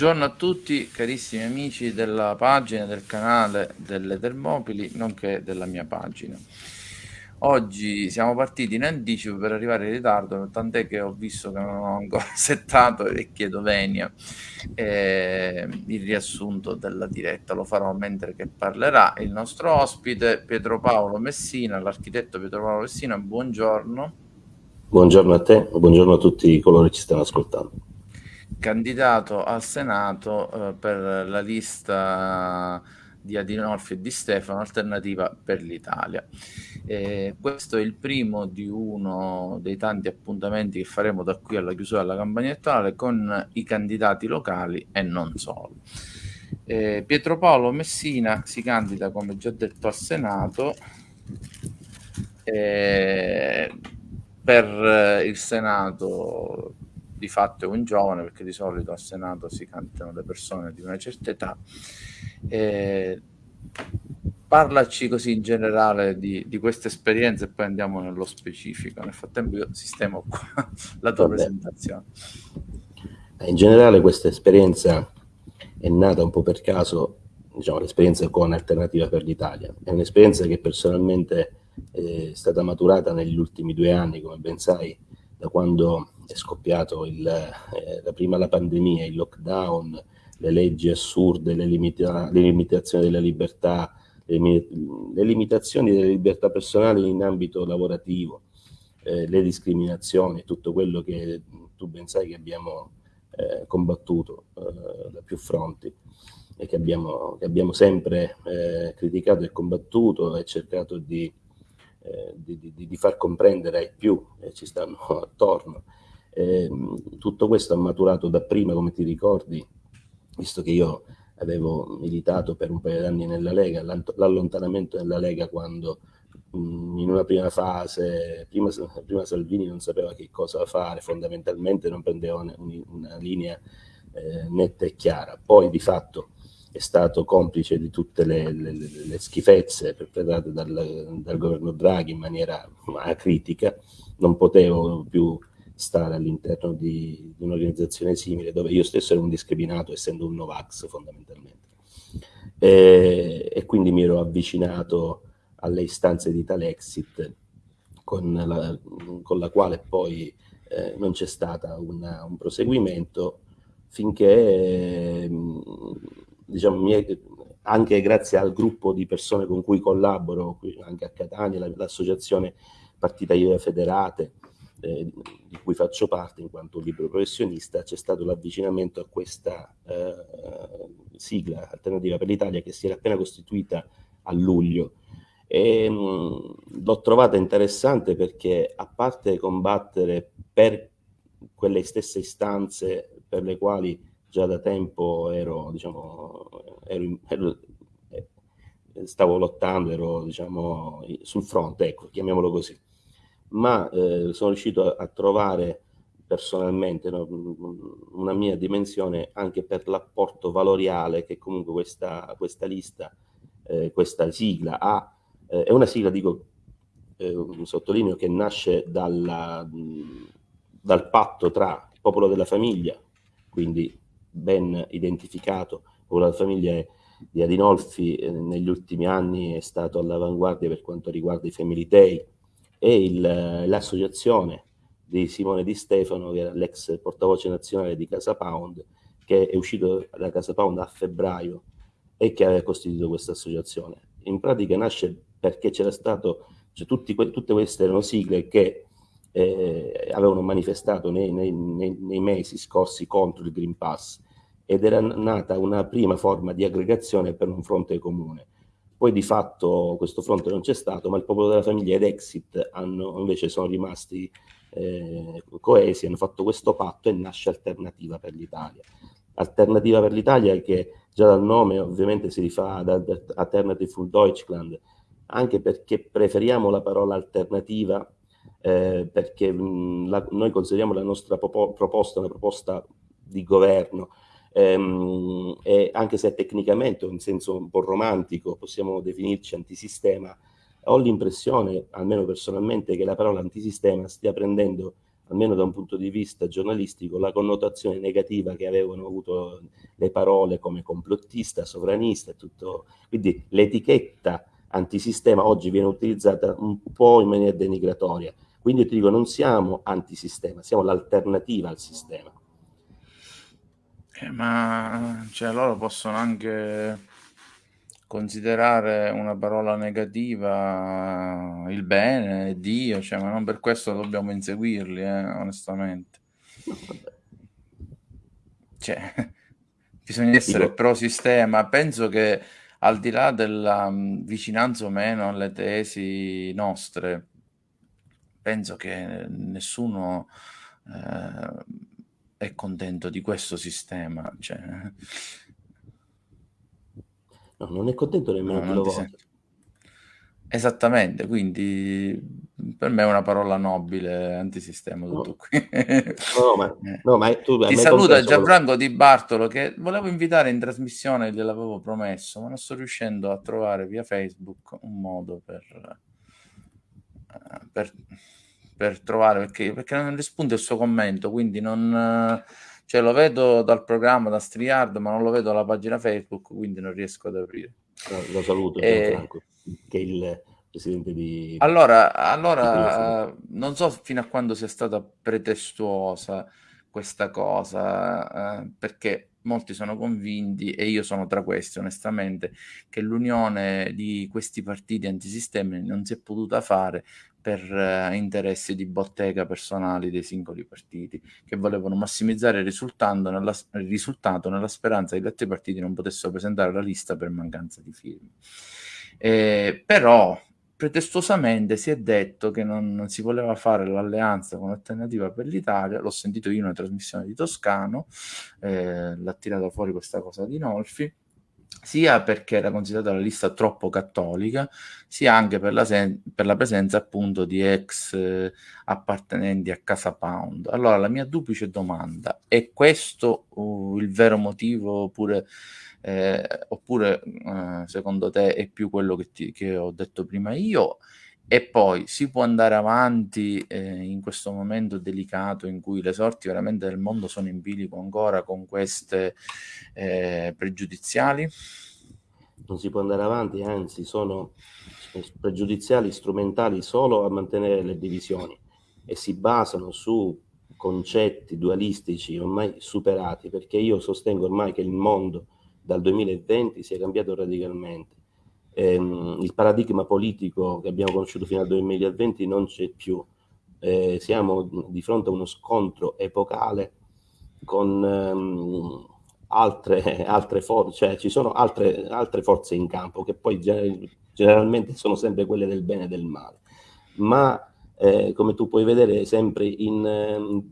Buongiorno a tutti carissimi amici della pagina del canale delle Termopili, nonché della mia pagina. Oggi siamo partiti in anticipo per arrivare in ritardo, tant'è che ho visto che non ho ancora settato e chiedo venia eh, il riassunto della diretta. Lo farò mentre che parlerà il nostro ospite Pietro Paolo Messina, l'architetto Pietro Paolo Messina. Buongiorno. Buongiorno a te, buongiorno a tutti coloro che ci stanno ascoltando candidato al Senato eh, per la lista di Adinolfi e di Stefano, Alternativa per l'Italia. Eh, questo è il primo di uno dei tanti appuntamenti che faremo da qui alla chiusura della campagna elettorale con i candidati locali e non solo. Eh, Pietro Paolo Messina si candida, come già detto, al Senato eh, per il Senato di fatto è un giovane, perché di solito al Senato si cantano le persone di una certa età. Eh, parlaci così in generale di, di questa esperienza e poi andiamo nello specifico. Nel frattempo io sistemo qua la tua Vabbè. presentazione. In generale questa esperienza è nata un po' per caso, diciamo l'esperienza con Alternativa per l'Italia. È un'esperienza che personalmente è stata maturata negli ultimi due anni, come ben sai, da quando è scoppiato il, eh, prima la pandemia, il lockdown, le leggi assurde, le, limita le limitazioni della libertà, le, le, limitazioni delle libertà personali in ambito lavorativo, eh, le discriminazioni, tutto quello che tu ben sai che abbiamo eh, combattuto eh, da più fronti e che abbiamo, che abbiamo sempre eh, criticato e combattuto e cercato di, eh, di, di, di, far comprendere ai più che ci stanno attorno eh, tutto questo ha maturato da prima, come ti ricordi, visto che io avevo militato per un paio di anni nella Lega, l'allontanamento della Lega quando mh, in una prima fase, prima, prima, Salvini non sapeva che cosa fare, fondamentalmente non prendeva una, una linea eh, netta e chiara, poi di fatto è stato complice di tutte le, le, le schifezze perpetrate dal, dal governo Draghi in maniera critica, non potevo più stare all'interno di, di un'organizzazione simile, dove io stesso ero un discriminato, essendo un Novax fondamentalmente. E, e quindi mi ero avvicinato alle istanze di Talexit, con la, con la quale poi eh, non c'è stato un proseguimento, finché, eh, diciamo, anche grazie al gruppo di persone con cui collaboro, anche a Catania, l'associazione Partita IVA Federate, eh, di cui faccio parte in quanto libero professionista, c'è stato l'avvicinamento a questa eh, sigla alternativa per l'Italia che si era appena costituita a luglio. l'ho trovata interessante perché a parte combattere per quelle stesse istanze per le quali già da tempo ero, diciamo, ero, ero eh, stavo lottando, ero diciamo, sul fronte, ecco, chiamiamolo così ma eh, sono riuscito a, a trovare personalmente no, una mia dimensione anche per l'apporto valoriale che comunque questa, questa lista, eh, questa sigla ha. Eh, è una sigla, dico, eh, sottolineo, che nasce dalla, dal patto tra il popolo della famiglia, quindi ben identificato, il popolo della famiglia di Adinolfi eh, negli ultimi anni è stato all'avanguardia per quanto riguarda i Family Day, e l'associazione di Simone Di Stefano, che era l'ex portavoce nazionale di Casa Pound, che è uscito da Casa Pound a febbraio e che aveva costituito questa associazione. In pratica nasce perché c'era stato, cioè tutti, tutte queste erano sigle che eh, avevano manifestato nei, nei, nei, nei, mesi scorsi contro il Green Pass ed era nata una prima forma di aggregazione per un fronte comune. Poi di fatto questo fronte non c'è stato, ma il popolo della famiglia ed Exit hanno, invece sono rimasti eh, coesi, hanno fatto questo patto e nasce Alternativa per l'Italia. Alternativa per l'Italia che già dal nome ovviamente si rifà ad Alternative für Deutschland, anche perché preferiamo la parola alternativa eh, perché mh, la, noi consideriamo la nostra proposta una proposta di governo ehm, e anche se tecnicamente in senso un po' romantico possiamo definirci antisistema, ho l'impressione, almeno personalmente, che la parola antisistema stia prendendo almeno da un punto di vista giornalistico, la connotazione negativa che avevano avuto le parole come complottista, sovranista, tutto. Quindi l'etichetta antisistema oggi viene utilizzata un po' in maniera denigratoria. Quindi io ti dico, non siamo antisistema, siamo l'alternativa al sistema. Eh, ma cioè, loro possono anche considerare una parola negativa il bene, Dio, cioè, ma non per questo dobbiamo inseguirli, eh, onestamente. Cioè, bisogna essere pro sistema. Penso che al di là della um, vicinanza o meno alle tesi nostre, penso che nessuno eh, è contento di questo sistema. Cioè, No, non è contento nemmeno no, chi lo. Esattamente, quindi per me è una parola nobile, antisistema, tutto no. qui. no, ma, eh. no, ma tu, Ti saluta Gianfranco Di Bartolo che volevo invitare in trasmissione, gliel'avevo promesso, ma non sto riuscendo a trovare via Facebook un modo per, eh, per, per trovare, perché, perché non risponde il suo commento, quindi non cioè lo vedo dal programma da StreamYard, ma non lo vedo alla pagina Facebook, quindi non riesco ad aprire. No, lo saluto, e... Franco, che è il presidente di... Allora, allora non so fino a quando sia stata pretestuosa questa cosa, eh, perché molti sono convinti, e io sono tra questi onestamente, che l'unione di questi partiti antisistemi non si è potuta fare per eh, interessi di bottega personali dei singoli partiti che volevano massimizzare il nella, risultato nella speranza che gli altri partiti non potessero presentare la lista per mancanza di firme. Eh, però pretestuosamente si è detto che non, non, si voleva fare l'alleanza con Alternativa per l'Italia, l'ho sentito io in una trasmissione di Toscano, eh, l'ha tirata fuori questa cosa di Nolfi, sia perché era considerata la lista troppo cattolica, sia anche per la, per la presenza appunto di ex eh, appartenenti a Casa Pound. Allora la mia duplice domanda, è questo uh, il vero motivo oppure, eh, oppure uh, secondo te è più quello che, ti, che ho detto prima io? E poi si può andare avanti eh, in questo momento delicato in cui le sorti veramente del mondo sono in bilico ancora con queste eh, pregiudiziali? Non si può andare avanti, anzi sono pregiudiziali strumentali solo a mantenere le divisioni e si basano su concetti dualistici ormai superati perché io sostengo ormai che il mondo dal 2020 sia cambiato radicalmente ehm, il paradigma politico che abbiamo conosciuto fino al 2020 non c'è più. Eh, siamo di fronte a uno scontro epocale con ehm, altre, altre forze, cioè ci sono altre, altre forze in campo che poi generalmente sono sempre quelle del bene e del male. Ma eh, come tu puoi vedere sempre in,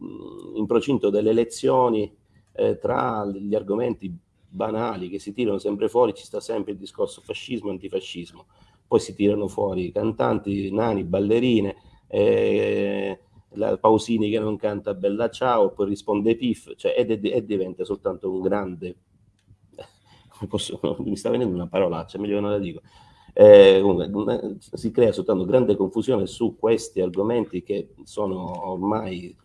in procinto delle elezioni, eh, tra gli argomenti banali che si tirano sempre fuori, ci sta sempre il discorso fascismo, antifascismo, poi si tirano fuori cantanti, nani, ballerine, eh, la Pausini che non canta Bella Ciao, poi risponde Piff, cioè, ed, ed, ed diventa soltanto un grande, posso, mi sta venendo una parolaccia, meglio non la dico, eh, comunque, si crea soltanto grande confusione su questi argomenti che sono ormai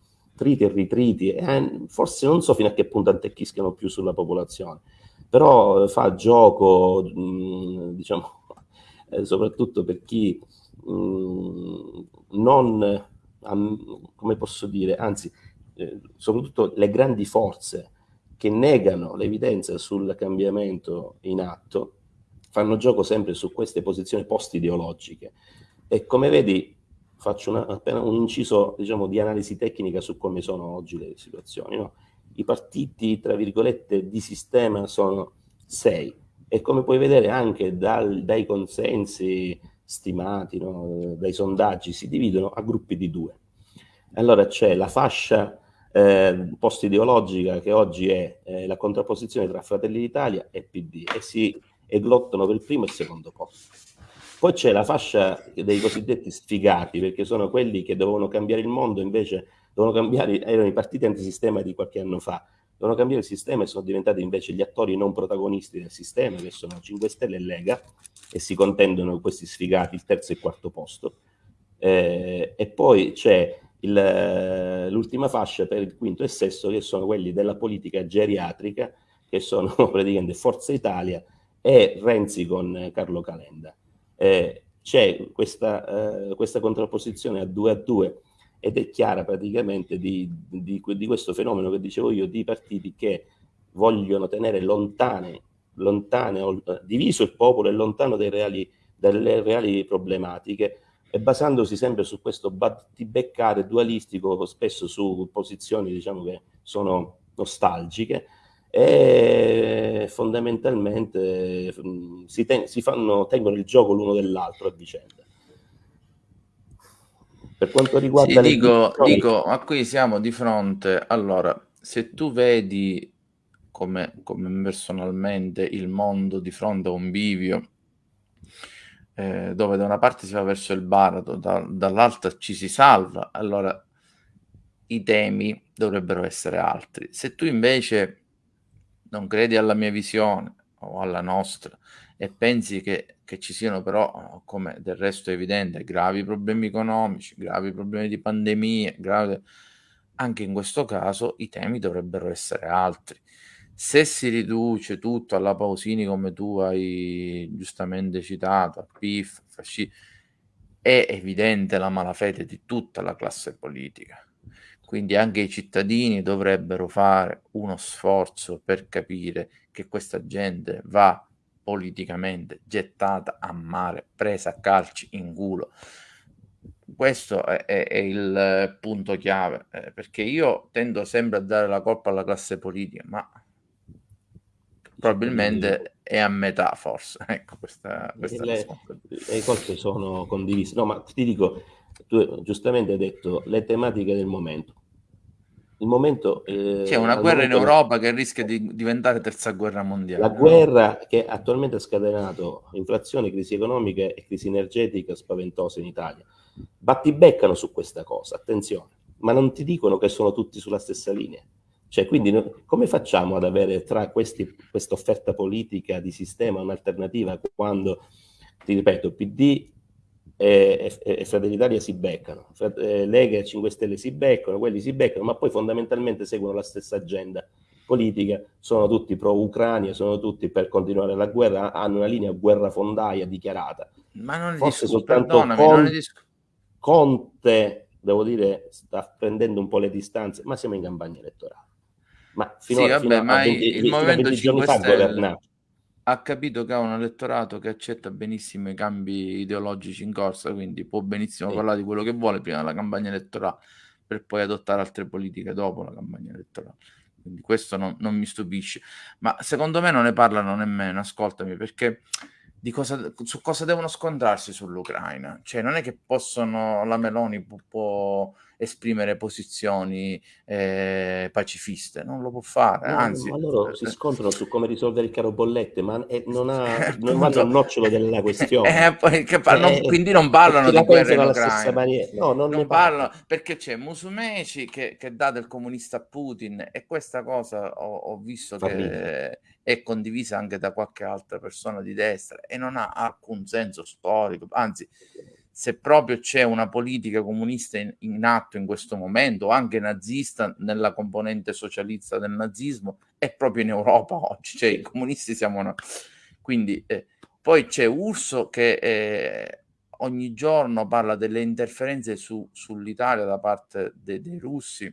triti e ritriti, eh, forse non so fino a che punto antecchiscano più sulla popolazione, però fa gioco, mh, mm, diciamo, eh, soprattutto per chi mh, mm, non come posso dire, anzi, eh, soprattutto le grandi forze che negano l'evidenza sul cambiamento in atto, fanno gioco sempre su queste posizioni post-ideologiche. E come vedi, faccio una, appena un inciso diciamo, di analisi tecnica su come sono oggi le situazioni. No? I partiti, tra virgolette, di sistema sono sei e come puoi vedere anche dal, dai consensi stimati, no? dai sondaggi, si dividono a gruppi di due. Allora c'è la fascia eh, post-ideologica che oggi è eh, la contrapposizione tra Fratelli d'Italia e PD e si e lottano per il primo e il secondo posto. Poi c'è la fascia dei cosiddetti sfigati, perché sono quelli che dovevano cambiare il mondo, invece cambiare, erano i partiti antisistema di qualche anno fa, dovevano cambiare il sistema e sono diventati invece gli attori non protagonisti del sistema, che sono 5 Stelle e Lega, e si contendono questi sfigati il terzo e il quarto posto. Eh, e poi c'è l'ultima fascia per il quinto e sesto, che sono quelli della politica geriatrica, che sono praticamente Forza Italia e Renzi con Carlo Calenda. Eh, c'è questa, eh, questa, contrapposizione a due a due ed è chiara praticamente di, di, di, questo fenomeno che dicevo io, di partiti che vogliono tenere lontane, lontane diviso il popolo e lontano reali, dalle reali problematiche. E basandosi sempre su questo battibeccare dualistico, spesso su posizioni diciamo che sono nostalgiche, e fondamentalmente mm, si, ten si fanno, tengono il gioco l'uno dell'altro a vicenda. Per quanto riguarda... Sì, dico, dico, ma qui siamo di fronte... Allora, se tu vedi come, come personalmente il mondo di fronte a un bivio, eh, dove da una parte si va verso il baratro, da, dall'altra ci si salva, allora i temi dovrebbero essere altri. Se tu invece non credi alla mia visione o alla nostra e pensi che, che ci siano però, come del resto è evidente, gravi problemi economici, gravi problemi di pandemia, gravi... anche in questo caso i temi dovrebbero essere altri. Se si riduce tutto alla Pausini come tu hai giustamente citato, a PIF, fasci, è evidente la malafede di tutta la classe politica quindi anche i cittadini dovrebbero fare uno sforzo per capire che questa gente va politicamente gettata a mare, presa a calci in culo. Questo è, è, è il punto chiave, eh, perché io tendo sempre a dare la colpa alla classe politica, ma probabilmente è a metà forse. Ecco, questa, questa le, le colpe sono condivise. No, ma ti dico, tu giustamente hai detto le tematiche del momento il momento... Eh, C'è una guerra in Europa che rischia di diventare terza guerra mondiale. La no? guerra che attualmente ha scatenato inflazione, crisi economica e crisi energetica spaventosa in Italia. Battibeccano su questa cosa, attenzione, ma non ti dicono che sono tutti sulla stessa linea. Cioè, quindi come facciamo ad avere tra questa offerta politica di sistema un'alternativa quando, ti ripeto, PD e, e, e Fratelli d'Italia si beccano, eh, Lega e 5 Stelle si beccano, quelli si beccano, ma poi fondamentalmente seguono la stessa agenda politica, sono tutti pro-Ucraina, sono tutti per continuare la guerra, hanno una linea guerrafondaia dichiarata. Ma non Forse discuto, soltanto Con, Conte, devo dire, sta prendendo un po' le distanze, ma siamo in campagna elettorale. Ma fino, sì, a, vabbè, fino a, ma 20, il Movimento 5 Stelle ha capito che ha un elettorato che accetta benissimo i cambi ideologici in corsa, quindi può benissimo sì. parlare di quello che vuole prima della campagna elettorale per poi adottare altre politiche dopo la campagna elettorale. Quindi questo non, non mi stupisce. Ma secondo me non ne parlano nemmeno, ascoltami, perché cosa, su cosa devono scontrarsi sull'Ucraina. Cioè, non è che possono, la Meloni può, può esprimere posizioni eh, pacifiste, non lo può fare. No, Anzi, ma loro eh, si scontrano su come risolvere il caro bollette, ma è, non, ha, eh, non vanno al nocciolo della questione. Eh, poi, par- non, quindi non parlano di guerra in Ucraina. No, non, non parlano perché c'è Musumeci che, che, dà del comunista a Putin e questa cosa ho, ho visto Fa che... È condivisa anche da qualche altra persona di destra e non ha alcun senso storico, anzi se proprio c'è una politica comunista in, in, atto in questo momento, anche nazista nella componente socialista del nazismo, è proprio in Europa oggi, cioè i comunisti siamo... Una... Quindi eh, poi c'è Urso che eh, ogni giorno parla delle interferenze su, sull'Italia da parte de, dei russi,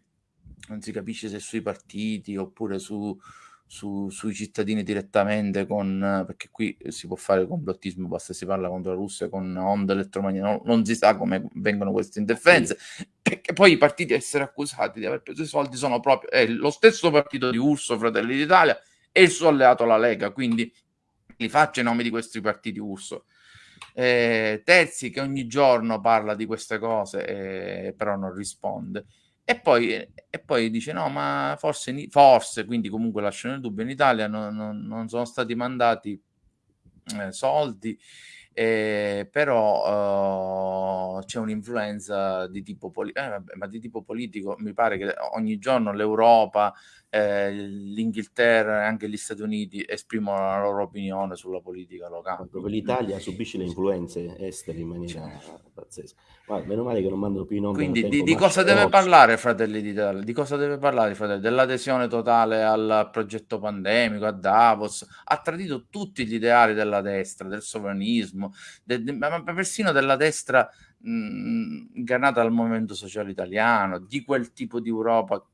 non si capisce se sui partiti oppure su, su, sui cittadini direttamente con, perché qui si può fare complottismo, basta si parla contro la Russia con onde elettromagnetiche, non, non si sa come vengono queste interferenze, che poi i partiti a essere accusati di aver preso i soldi sono proprio è lo stesso partito di Urso, Fratelli d'Italia, e il suo alleato la Lega, quindi li faccio i nomi di questi partiti Urso. Eh, Terzi che ogni giorno parla di queste cose, eh, però non risponde. E poi, e poi dice: No, ma forse, forse, quindi comunque lascio nel dubbio, in Italia non, non, non sono stati mandati eh, soldi eh, però uh, c'è un'influenza di tipo, eh, di tipo politico. Mi pare che ogni giorno l'Europa, eh, l'Inghilterra e anche gli Stati Uniti esprimono la loro opinione sulla politica locale. Proprio l'Italia subisce le influenze estere in maniera cioè. pazzesca. Guarda, meno male che non mandano più in onda. Quindi di, di cosa deve parlare Fratelli d'Italia? Di cosa deve parlare Fratelli? Dell'adesione totale al progetto pandemico, a Davos. Ha tradito tutti gli ideali della destra, del sovranismo, de, de, ma persino della destra mh, ingannata al movimento sociale italiano, di quel tipo di Europa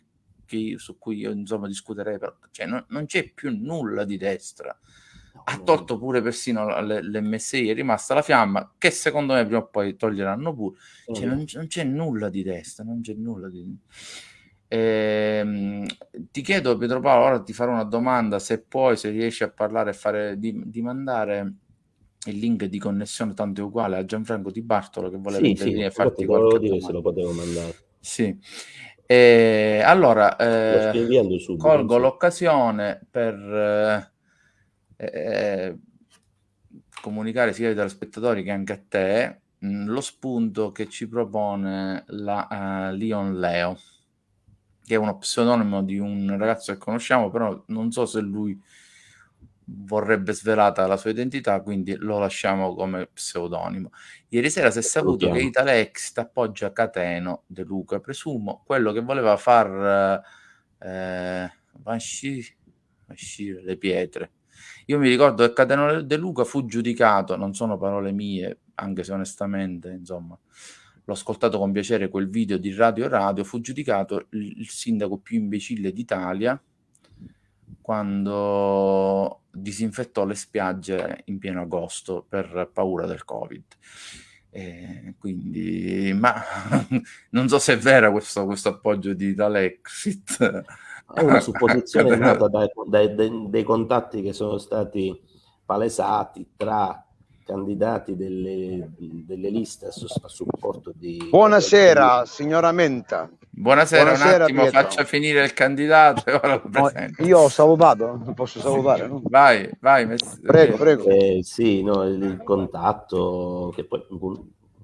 che, su cui io insomma discuterei, però, cioè, non, non c'è più nulla di destra ha tolto pure persino l'MSI, è rimasta la fiamma, che secondo me prima o poi toglieranno pure. Cioè, non, non, c'è nulla di destra, non c'è nulla di... Ehm, ti chiedo Pietro Paolo, ora ti farò una domanda, se puoi, se riesci a parlare e fare, di, di mandare il link di connessione tanto è uguale a Gianfranco Di Bartolo che voleva sì, sì, farti qualche dire se lo potevo mandare. Sì. Eh, allora, eh, colgo l'occasione per eh, eh, comunicare sia ai telespettatori che anche a te mh, mm, lo spunto che ci propone la uh, Leon Leo, che è uno pseudonimo di un ragazzo che conosciamo, però non so se lui vorrebbe svelata la sua identità, quindi lo lasciamo come pseudonimo. Ieri sera si è saputo che Italex appoggia Cateno De Luca, presumo quello che voleva far eh, uscire le pietre io mi ricordo che Cateno De Luca fu giudicato, non sono parole mie, anche se onestamente, insomma, l'ho ascoltato con piacere quel video di Radio Radio, fu giudicato il sindaco più imbecille d'Italia quando disinfettò le spiagge in pieno agosto per paura del Covid. Eh, quindi, ma non so se è vero questo, questo appoggio di Italexit è una supposizione nata dai, dai, dai, dai, contatti che sono stati palesati tra candidati delle, delle liste a, supporto di... Buonasera, di... signora Menta. Buonasera, Buonasera, un attimo, Pietro. faccia finire il candidato e ora lo presento. io ho salutato, posso salutare, no? Vai, vai. Mess- prego, prego. Eh, sì, no, il contatto che poi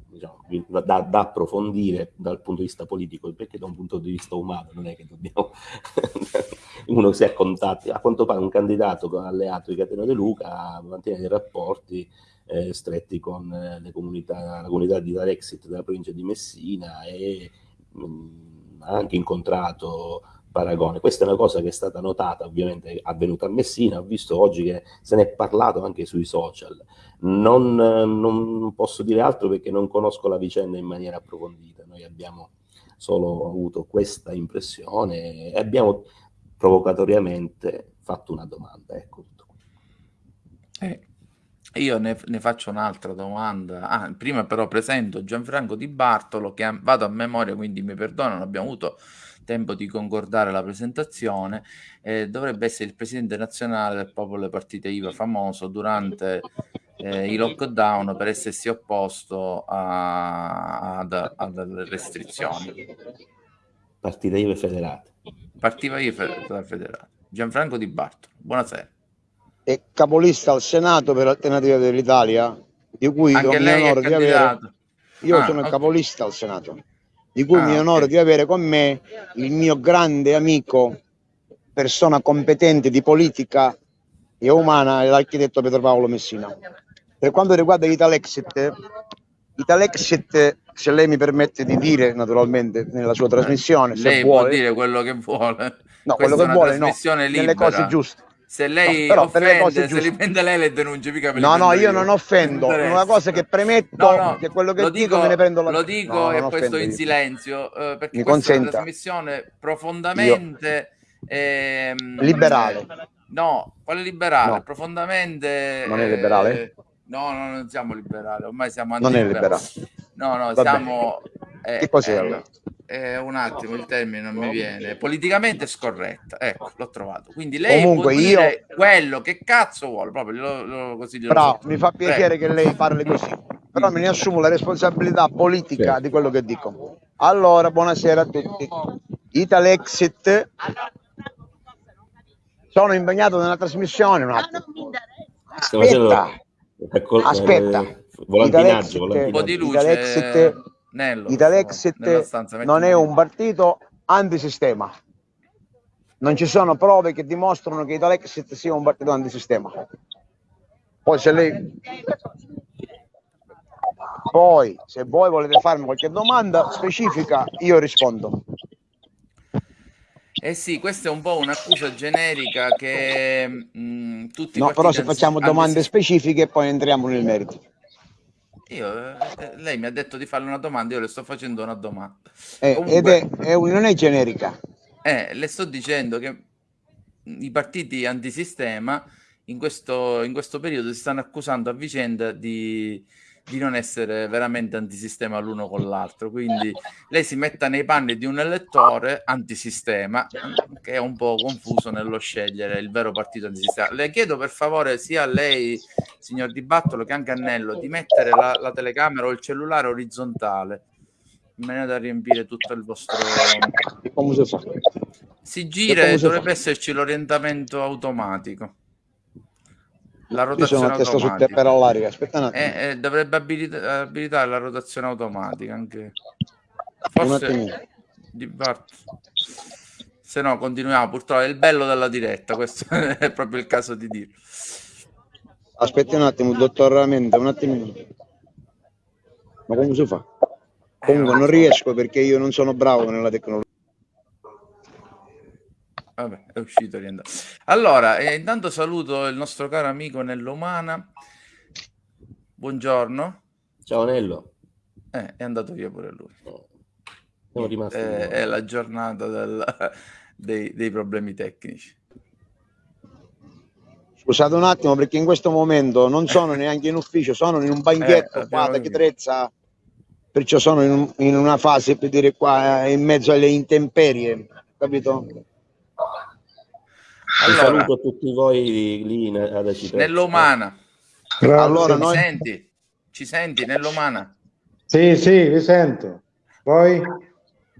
diciamo, da, da, approfondire dal punto di vista politico, perché da un punto di vista umano non è che dobbiamo... uno si ha contatti, a quanto pare un candidato alleato di Catena De Luca mantiene dei rapporti eh, stretti con eh, le comunità, la comunità di Darexit della provincia di Messina e mh, ha anche incontrato paragone. Questa è una cosa che è stata notata, ovviamente avvenuta a Messina, ho visto oggi che se ne è parlato anche sui social. Non, non, posso dire altro perché non conosco la vicenda in maniera approfondita, noi abbiamo solo avuto questa impressione e abbiamo provocatoriamente fatto una domanda. Ecco eh, io ne, ne, faccio un'altra domanda. Ah, prima però presento Gianfranco Di Bartolo che vado a memoria, quindi mi perdono, abbiamo avuto tempo di concordare la presentazione, eh, dovrebbe essere il presidente nazionale del popolo partite IVA famoso durante eh, i lockdown per essersi opposto a, ad, alle restrizioni. Partite IVA federate. Partita IVA federate. Gianfranco Di Bartolo, buonasera. È capolista al Senato per l'alternativa dell'Italia, di cui Anche do lei di avere... Io ah, sono okay. capolista al Senato di cui ah, mi onoro okay. di avere con me il mio grande amico, persona competente di politica e umana, l'architetto Pietro Paolo Messina. Per quanto riguarda Italexit, Italexit, se lei mi permette di dire naturalmente nella sua trasmissione, lei se vuole, può dire quello che vuole. No, quello che vuole, no, nelle cose giuste. Se lei no, offende, se li prende lei le denunce, mica No, no, io, io non offendo. Una cosa che premetto no, no, che quello che dico, dico, me ne prendo la Lo dico e questo in silenzio, eh, perché Mi questa è una trasmissione profondamente ehm, liberale. No, quale liberale? Profondamente Non è liberale? Eh, no, no, non siamo liberali, ormai siamo anti Non è liberale. No, no, Va siamo eh, che cos'è eh, allora? Eh, un attimo, il termine non mi viene. Politicamente scorretta. Ecco, l'ho trovato. Quindi lei Comunque io... quello che cazzo vuole, proprio lo, lo, così Però so. mi fa piacere Prego. che lei parli così. Però me ne assumo la responsabilità politica sì. di quello che dico. Allora, buonasera a tutti. Italexit sono impegnato nella trasmissione un attimo. Aspetta. Aspetta. Volantinaggio, volantinaggio. Un po' di luce. Italexit Nello, Italexit non è un partito antisistema. Non ci sono prove che dimostrano che Italexit sia un partito antisistema. Poi se lei poi se voi volete farmi qualche domanda specifica, io rispondo. Eh sì, questa è un po' un'accusa generica che mh, mm, tutti No, però se facciamo domande specifiche poi entriamo nel merito. Io, eh, lei mi ha detto di farle una domanda, io le sto facendo una domanda. Eh, Comunque, ed è, è, non è generica. Eh, le sto dicendo che i partiti antisistema in questo, in questo periodo si stanno accusando a vicenda di, di non essere veramente antisistema l'uno con l'altro. Quindi lei si metta nei panni di un elettore antisistema che è un po' confuso nello scegliere il vero partito antisistema. Le chiedo per favore sia a lei, signor Di Battolo, che anche a Nello, di mettere la, la telecamera o il cellulare orizzontale in maniera da riempire tutto il vostro... Si gira e dovrebbe esserci l'orientamento automatico la rotazione Io sono automatica. Su per all'aria. Aspetta un attimo. Eh, eh, dovrebbe abilita abilitare la rotazione automatica anche. Forse di Bart. Se no, continuiamo. Purtroppo è il bello della diretta. Questo è proprio il caso di dirlo. Aspetti un attimo, dottor Ramende, un attimo. Ma come si fa? Comunque non riesco perché io non sono bravo nella tecnologia. Vabbè, è uscito rientrato. Allora, eh, intanto saluto il nostro caro amico Nello Umana. Buongiorno. Ciao Nello. Eh, è andato via pure lui. Siamo rimasti. Eh, è la giornata del, dei, dei problemi tecnici. Scusate un attimo perché in questo momento non sono neanche in ufficio, sono in un banchetto eh, qua da Chitrezza, perciò sono in, in, una fase per dire qua in mezzo alle intemperie, capito? Allora, saluto a tutti voi lì ad Acitrezza. Nell'umana. Allora, noi... Ci senti? Ci senti nell'umana? Sì, sì, vi sento. Poi?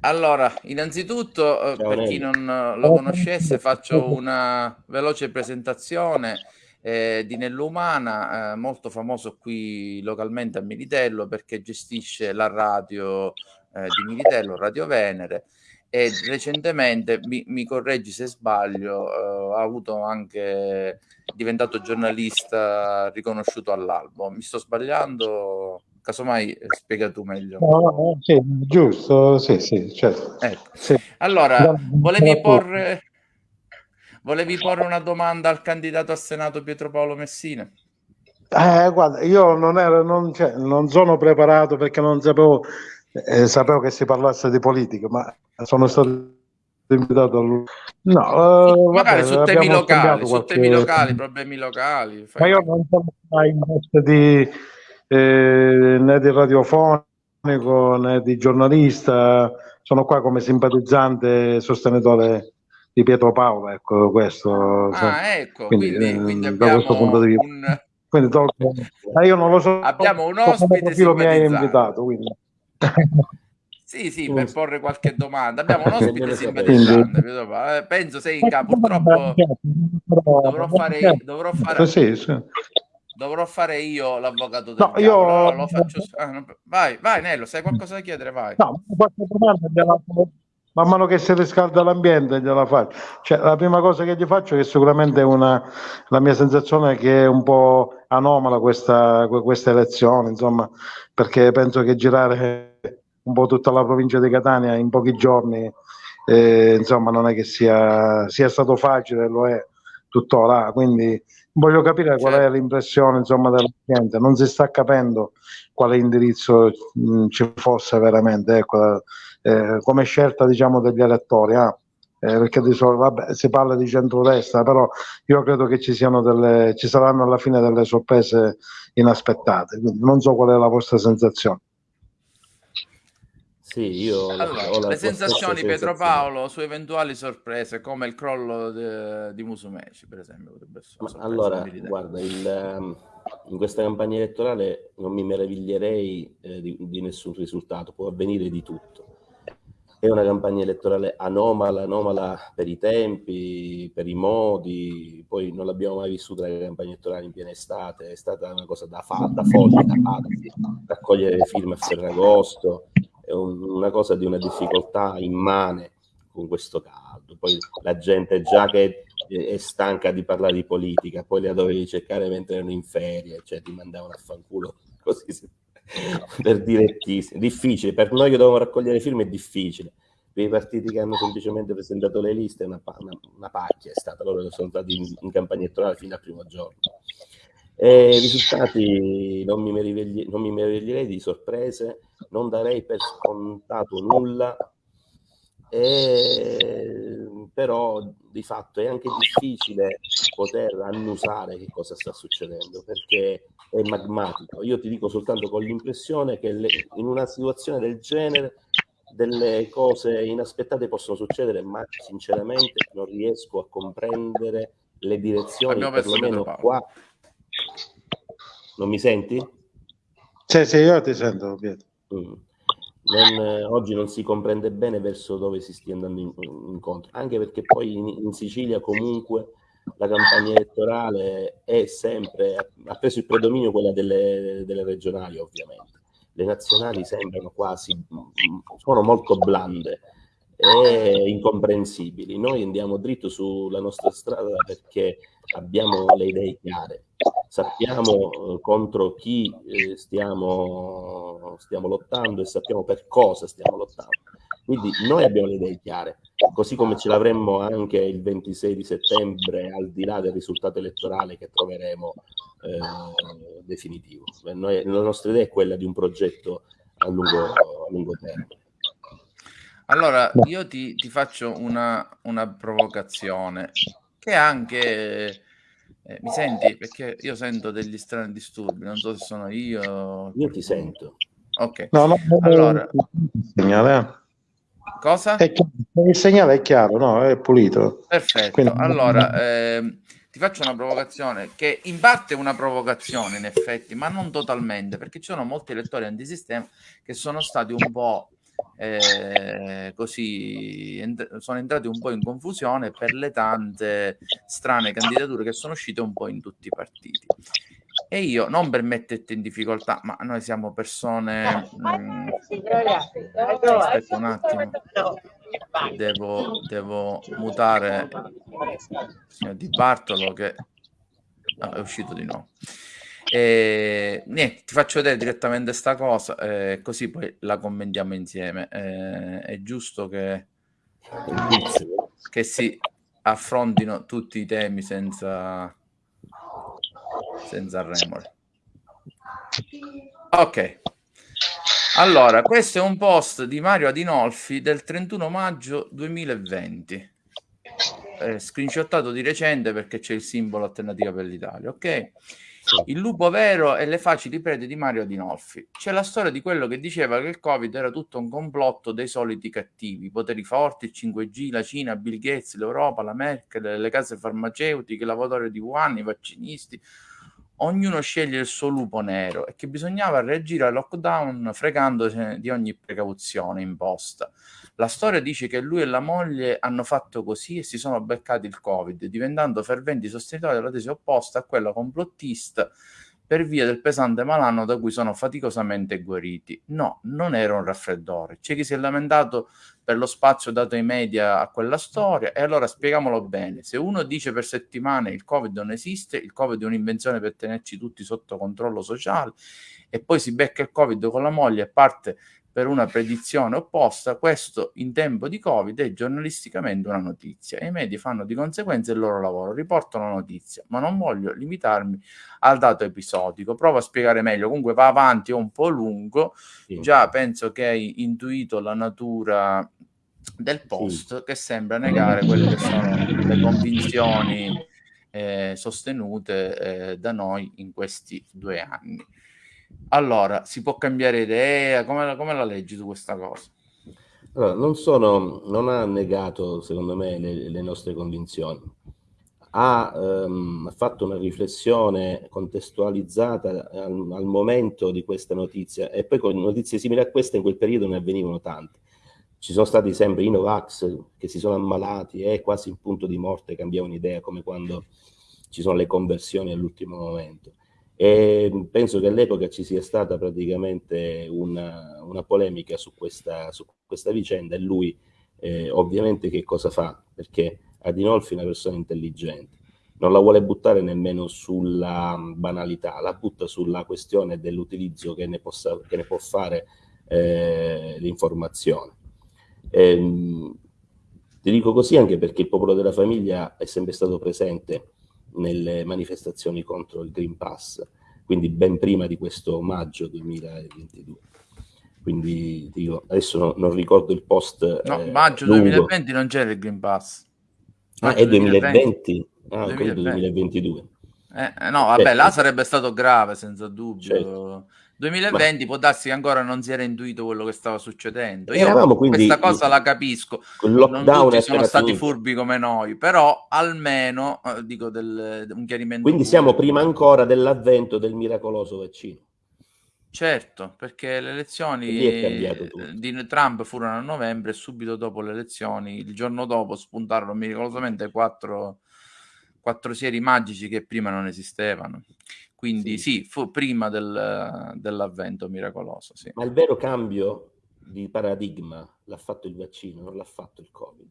Allora, innanzitutto, eh, Ciao, per chi non eh, lo conoscesse, faccio una veloce presentazione eh, di Nell'Umana, eh, molto famoso qui localmente a Militello perché gestisce la radio eh, di Militello, Radio Venere, e recentemente, mi, mi correggi se sbaglio, uh, ha avuto anche diventato giornalista riconosciuto all'albo. Mi sto sbagliando? Casomai eh, spiega tu meglio. No, no, sì, giusto, sì, sì, certo. Ecco. Sì. Allora, volevi porre, volevi porre una domanda al candidato a Senato Pietro Paolo Messina? Eh, guarda, io non, ero, non, cioè, non sono preparato perché non sapevo eh, sapevo che si parlasse di politica, ma sono stato invitato a lui. No, uh, magari vabbè, su temi locali, su temi locali, problemi locali. Ma io non sono mai in veste di eh, né di radiofonico né di giornalista, sono qua come simpatizzante e sostenitore di Pietro Paolo, ecco questo. Ah, ecco, quindi, quindi, quindi da questo punto di vista. Un... Quindi, tolgo... io non lo so. Abbiamo un ospite mi hai invitato, quindi. Sì, sì, per porre qualche domanda. Abbiamo un ospite simpatizzante, eh, penso sei in capo. Purtroppo dovrò fare, dovrò fare, sì, sì. Dovrò fare io l'avvocato del no, io... lo faccio... Ah, vai, vai Nello, se hai qualcosa da chiedere, vai. No, qualche domanda man mano che si riscalda l'ambiente gliela faccio. Cioè, la prima cosa che gli faccio è che sicuramente una, la mia sensazione è che è un po' anomala questa, questa elezione, insomma, perché penso che girare un po' tutta la provincia di Catania in pochi giorni, eh, insomma, non è che sia, sia stato facile, lo è, tuttora, quindi voglio capire qual è certo. l'impressione insomma, della gente, non si sta capendo quale indirizzo mh, ci fosse veramente, ecco, eh, come scelta diciamo, degli elettori. Ah, eh, perché di solito vabbè, si parla di centrodestra, però io credo che ci, siano delle, ci saranno alla fine delle sorprese inaspettate, quindi non so qual è la vostra sensazione. Sì, io allora, ho la le sensazioni Pietro Paolo su eventuali sorprese come il crollo de, di Musumeci per esempio allora guarda il, ehm, in questa campagna elettorale non mi meraviglierei eh, di, di, nessun risultato può avvenire di tutto. È una campagna elettorale anomala anomala per i tempi per i modi poi non l'abbiamo mai vissuta la campagna elettorale in piena estate è stata una cosa da, fa, da folli da pazzi raccogliere le firme a Ferragosto è un, una cosa di una difficoltà immane con questo caldo. Poi la gente già che è stanca di parlare di politica, poi la dovevi cercare mentre erano in ferie, cioè ti mandavano a fanculo così per direttissimo. Difficile, per noi che dovevamo raccogliere firme è difficile. Per i partiti che hanno semplicemente presentato le liste è una, una, una pacchia, è stata loro sono stati in, in campagna elettorale fino al primo giorno. E I risultati non mi, merivegli, non mi meraviglierei di sorprese, non darei per scontato nulla, e, però di fatto è anche difficile poter annusare che cosa sta succedendo perché è magmatico. Io ti dico soltanto con l'impressione che le, in una situazione del genere delle cose inaspettate possono succedere, ma sinceramente non riesco a comprendere le direzioni, perlomeno qua non mi senti? Sì, sì, io ti sento, Pietro. Mm. Non, oggi non si comprende bene verso dove si stia andando in, incontro, anche perché poi in, in, Sicilia comunque la campagna elettorale è sempre, ha preso il predominio quella delle, delle regionali ovviamente. Le nazionali sembrano quasi, sono molto blande e incomprensibili. Noi andiamo dritto sulla nostra strada perché abbiamo le idee chiare, sappiamo eh, contro chi eh, stiamo, stiamo lottando e sappiamo per cosa stiamo lottando. Quindi noi abbiamo le idee chiare, così come ce l'avremmo anche il 26 di settembre, al di là del risultato elettorale che troveremo eh, definitivo. Noi, la nostra idea è quella di un progetto a lungo, a lungo termine. Allora, io ti, ti faccio una, una, provocazione che anche... Eh, mi senti? Perché io sento degli strani disturbi, non so se sono io. Io ti sento. Ok. No, no, allora... Il segnale. Cosa? il segnale è chiaro, no? È pulito. Perfetto. Quindi... Allora, eh, ti faccio una provocazione che in parte è una provocazione in effetti, ma non totalmente, perché ci sono molti elettori antisistema che sono stati un po' eh, così ent- sono entrati un po' in confusione per le tante strane candidature che sono uscite un po' in tutti i partiti. E io non per metterti in difficoltà, ma noi siamo persone. Mh, mm, aspetta un attimo, devo, devo mutare il signor Di Bartolo che no, è uscito di nuovo. E, niente, ti faccio vedere direttamente sta cosa, eh, così poi la commentiamo insieme. Eh, è giusto che, che si affrontino tutti i temi senza, senza remore. Ok. Allora, questo è un post di Mario Adinolfi del 31 maggio 2020. Eh, screenshottato di recente perché c'è il simbolo alternativa per l'Italia, ok? Il lupo vero e le facili prede di Mario Dinolfi. C'è la storia di quello che diceva che il Covid era tutto un complotto dei soliti cattivi, i poteri forti, il 5G, la Cina, Bill Gates, l'Europa, la Merkel, le case farmaceutiche, i lavoratori di Wuhan, i vaccinisti. Ognuno sceglie il suo lupo nero e che bisognava reagire al lockdown fregandosi di ogni precauzione imposta. La storia dice che lui e la moglie hanno fatto così e si sono beccati il Covid, diventando ferventi sostenitori della tesi opposta a quella complottista per via del pesante malanno da cui sono faticosamente guariti. No, non era un raffreddore. C'è chi si è lamentato per lo spazio dato ai media a quella storia e allora spieghiamolo bene. Se uno dice per settimane il Covid non esiste, il Covid è un'invenzione per tenerci tutti sotto controllo sociale e poi si becca il Covid con la moglie e parte per una predizione opposta, questo in tempo di Covid è giornalisticamente una notizia e i media fanno di conseguenza il loro lavoro, riportano la notizia, ma non voglio limitarmi al dato episodico, provo a spiegare meglio, comunque va avanti, è un po' lungo, sì. già penso che hai intuito la natura del post sì. che sembra negare quelle che sono le convinzioni eh, sostenute eh, da noi in questi due anni. Allora, si può cambiare idea? Come, come la leggi su questa cosa? Allora, non, sono, non ha negato, secondo me, le, le nostre convinzioni. Ha um, fatto una riflessione contestualizzata al, al, momento di questa notizia e poi con notizie simili a queste in quel periodo ne avvenivano tante. Ci sono stati sempre i Novax che si sono ammalati e quasi in punto di morte cambiavano idea, come quando ci sono le conversioni all'ultimo momento. E penso che all'epoca ci sia stata praticamente una, una polemica su questa, su questa, vicenda e lui eh, ovviamente che cosa fa? Perché Adinolfi è una persona intelligente, non la vuole buttare nemmeno sulla banalità, la butta sulla questione dell'utilizzo che, che, ne può fare eh, l'informazione. Ehm, ti dico così anche perché il popolo della famiglia è sempre stato presente nelle manifestazioni contro il Green Pass, quindi ben prima di questo maggio 2022. Quindi dico, adesso no, non ricordo il post. No, eh, maggio lungo. 2020 non c'era il Green Pass. Maggio ah, è 2020? 2020. Ah, 2020. 2022. Eh, no, vabbè, certo. là sarebbe stato grave, senza dubbio. Certo. 2020 Ma... può darsi che ancora non si era intuito quello che stava succedendo. Io quindi, questa cosa la capisco. Non tutti sono stati finito. furbi come noi, però almeno eh, dico del, un chiarimento. Quindi siamo prima ancora dell'avvento del miracoloso vaccino. Certo, perché le elezioni di Trump furono a novembre e subito dopo le elezioni, il giorno dopo spuntarono miracolosamente quattro, quattro sieri magici che prima non esistevano. Quindi sì, sì fu prima del, dell'avvento miracoloso. Sì. Ma il vero cambio di paradigma l'ha fatto il vaccino, non l'ha fatto il Covid.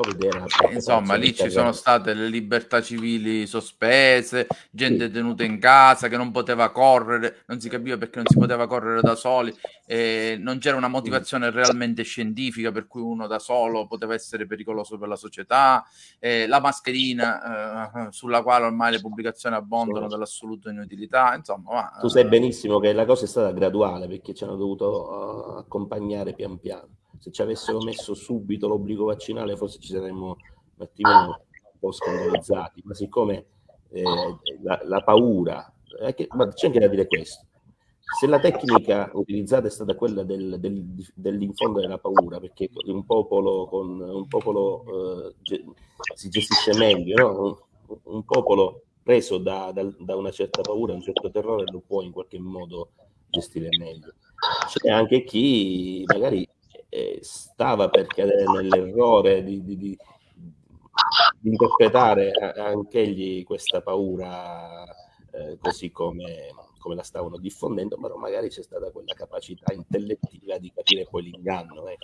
Eh, insomma, lì ci sono state le libertà civili sospese, gente sì. tenuta in casa che non poteva correre, non si capiva perché non si poteva correre da soli, eh, non c'era una motivazione realmente scientifica per cui uno da solo poteva essere pericoloso per la società, eh, la mascherina eh, sulla quale ormai le pubblicazioni abbondano sì. dell'assoluta inutilità, insomma. Ma, tu sai benissimo che la cosa è stata graduale perché ci hanno dovuto uh, accompagnare pian piano se ci avessero messo subito l'obbligo vaccinale forse ci saremmo un attimino un po' scandalizzati, ma siccome eh, la, la, paura, che, ma c'è anche da dire questo, se la tecnica utilizzata è stata quella del, del, dell'infondere la paura, perché un popolo, con, un popolo eh, si gestisce meglio, no? un, un, popolo preso da, da, da, una certa paura, un certo terrore, lo può in qualche modo gestire meglio. C'è anche chi magari stava per cadere nell'errore di, di, di, di interpretare anche egli questa paura eh, così come, come, la stavano diffondendo, però magari c'è stata quella capacità intellettiva di capire poi l'inganno. Eh,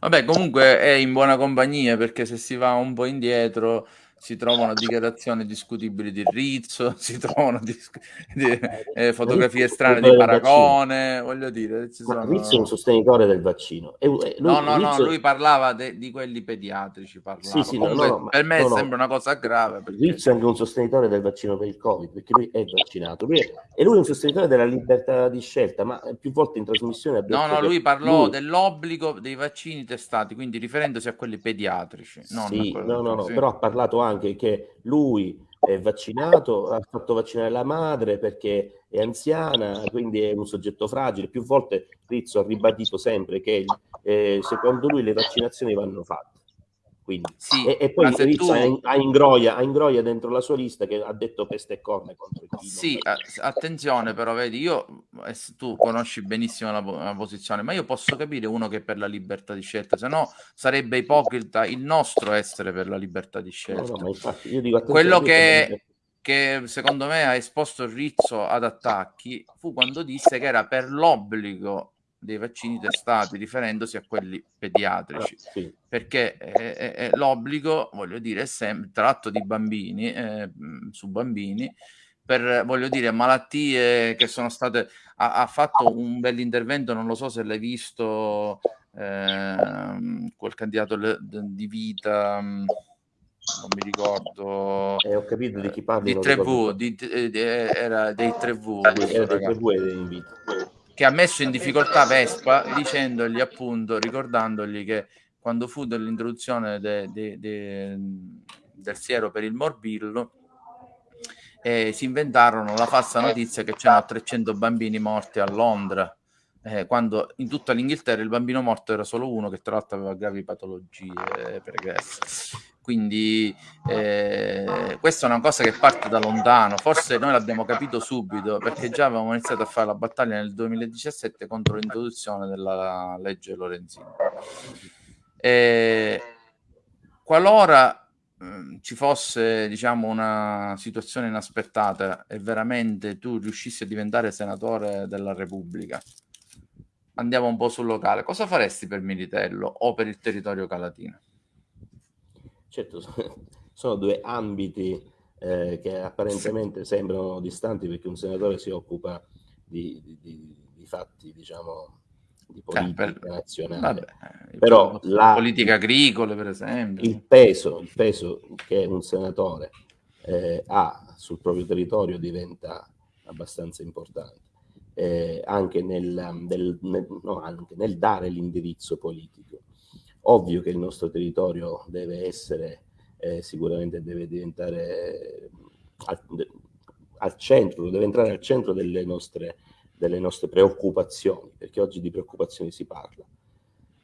Vabbè, comunque è in buona compagnia perché se si va un po' indietro si trovano dichiarazioni discutibili di Rizzo, si trovano dis- di, eh, fotografie strane di Paragone, voglio dire. Sono... Rizzo è un sostenitore del vaccino. E, lui, no, no, Rizzo... no, lui parlava de- di quelli pediatrici. Sì, sì, no, no, per me sembra una cosa grave. Perché... Rizzo è anche un sostenitore del vaccino per il Covid, perché lui è vaccinato. Lui è... E lui è un sostenitore della libertà di scelta, ma più volte in trasmissione detto No, no, lui parlò lui... dell'obbligo dei vaccini testati, quindi riferendosi a quelli pediatrici. Sì, no, no, no, però ha parlato anche anche che lui è vaccinato, ha fatto vaccinare la madre perché è anziana, quindi è un soggetto fragile. Più volte Rizzo ha ribadito sempre che eh, secondo lui le vaccinazioni vanno fatte. Quindi, sì, e, e, poi Rizzo tu... ha, ingroia, ha ingroia dentro la sua lista che ha detto peste e corna contro il Sì, attenzione però, vedi, io eh, tu conosci benissimo la, la, posizione, ma io posso capire uno che è per la libertà di scelta, se no sarebbe ipocrita il nostro essere per la libertà di scelta. No, no, infatti, dico, Quello che, che secondo me ha esposto Rizzo ad attacchi fu quando disse che era per l'obbligo dei vaccini testati riferendosi a quelli pediatrici ah, sì. perché è, è, è l'obbligo voglio dire è sempre tratto di bambini eh, su bambini per, voglio dire, malattie che sono state... Ha, ha fatto un bell'intervento, non lo so se l'hai visto, eh, quel candidato di vita non mi ricordo. Eh, ho capito di chi parli. Di 3V, di, di, di, era dei 3V. Era dei 3V e dei vita. Che ha messo in difficoltà Vespa dicendogli appunto, ricordandogli che quando fu dell'introduzione de, de, de, del siero per il morbillo, eh, si inventarono la falsa notizia che c'erano 300 bambini morti a Londra eh, quando in tutta l'Inghilterra il bambino morto era solo uno che tra l'altro aveva gravi patologie pregresse. Quindi eh, questa è una cosa che parte da lontano, forse noi l'abbiamo capito subito perché già avevamo iniziato a fare la battaglia nel 2017 contro l'introduzione della legge Lorenzini. Eh, qualora mm, ci fosse diciamo una situazione inaspettata e veramente tu riuscissi a diventare senatore della Repubblica andiamo un po' sul locale, cosa faresti per Militello o per il territorio calatino? Certo, sono due ambiti eh, che apparentemente sembrano distanti perché un senatore si occupa di, di, di, di fatti, diciamo, di politica eh, per, nazionale. Vabbè, Però la, politica agricola, per esempio. Il peso, il peso che un senatore eh, ha sul proprio territorio diventa abbastanza importante eh, anche, nel, del, nel, no, anche nel dare l'indirizzo politico. Ovvio che il nostro territorio deve essere, eh, sicuramente deve diventare al, al, centro, deve entrare al centro delle nostre, delle nostre preoccupazioni, perché oggi di preoccupazioni si parla.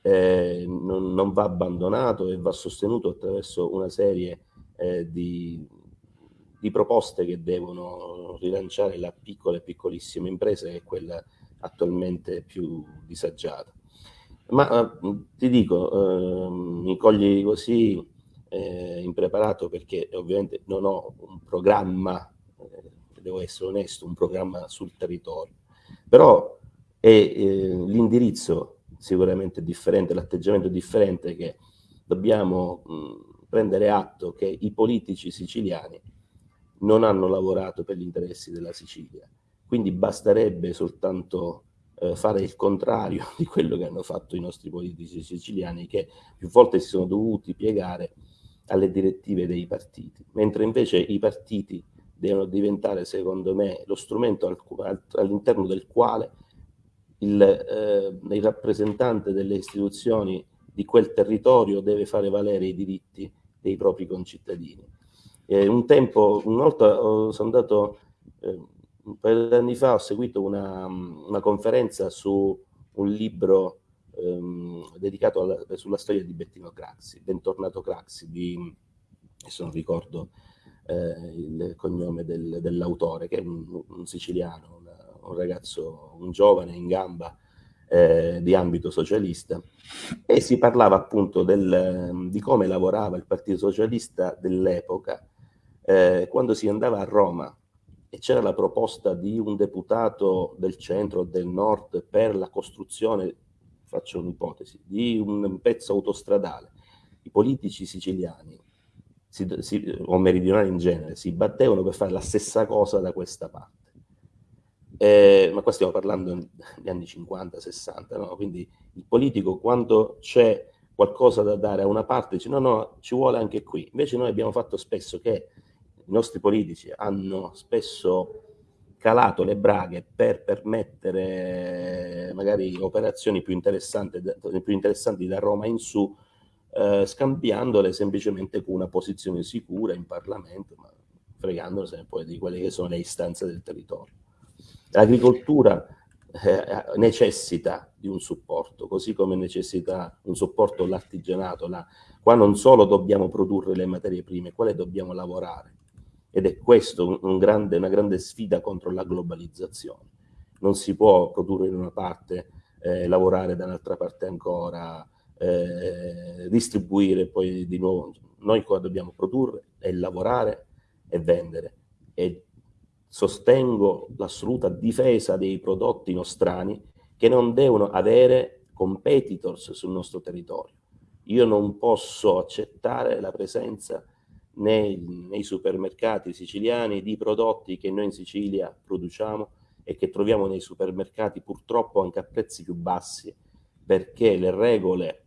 Eh, non, non, va abbandonato e va sostenuto attraverso una serie eh, di, di proposte che devono rilanciare la piccola e piccolissima impresa che è quella attualmente più disagiata. Ma eh, ti dico, eh, mi cogli così eh, impreparato perché ovviamente non ho un programma, eh, devo essere onesto, un programma sul territorio, però è eh, l'indirizzo sicuramente differente, l'atteggiamento differente che dobbiamo mh, prendere atto che i politici siciliani non hanno lavorato per gli interessi della Sicilia. Quindi basterebbe soltanto eh, fare il contrario di quello che hanno fatto i nostri politici siciliani, che più volte si sono dovuti piegare alle direttive dei partiti, mentre invece i partiti devono diventare, secondo me, lo strumento al, all'interno del quale il, eh, il rappresentante delle istituzioni di quel territorio deve fare valere i diritti dei propri concittadini eh, un tempo, una volta oh, sono andato, eh, un paio di anni fa ho seguito una, una conferenza su un libro ehm, dedicato alla, sulla storia di Bettino Craxi, Bentornato Craxi, di, adesso non ricordo eh, il cognome del, dell'autore, che è un, un siciliano, una, un ragazzo, un giovane in gamba, eh, di ambito socialista. E si parlava appunto del, di come lavorava il Partito Socialista dell'epoca eh, quando si andava a Roma e c'era la proposta di un deputato del centro o del nord per la costruzione, faccio un'ipotesi, di un pezzo autostradale, i politici siciliani si, si, o meridionali in genere si battevano per fare la stessa cosa da questa parte. Eh, ma qua stiamo parlando degli anni 50-60, no? quindi il politico quando c'è qualcosa da dare a una parte dice no, no, ci vuole anche qui. Invece noi abbiamo fatto spesso che i nostri politici hanno spesso calato le braghe per permettere magari operazioni più interessanti, più interessanti da Roma in su, eh, scambiandole semplicemente con una posizione sicura in Parlamento, ma fregandosene poi di quelle che sono le istanze del territorio. L'agricoltura eh, necessita di un supporto, così come necessita un supporto l'artigianato. La, qua non solo dobbiamo produrre le materie prime, quale dobbiamo lavorare ed è questo un grande, una grande sfida contro la globalizzazione. Non si può produrre in una parte, eh, lavorare da un'altra parte ancora, eh, distribuire poi di nuovo. Noi qua dobbiamo produrre e lavorare e vendere. E sostengo l'assoluta difesa dei prodotti nostrani che non devono avere competitors sul nostro territorio. Io non posso accettare la presenza nei, nei supermercati siciliani di prodotti che noi in Sicilia produciamo e che troviamo nei supermercati purtroppo anche a prezzi più bassi perché le regole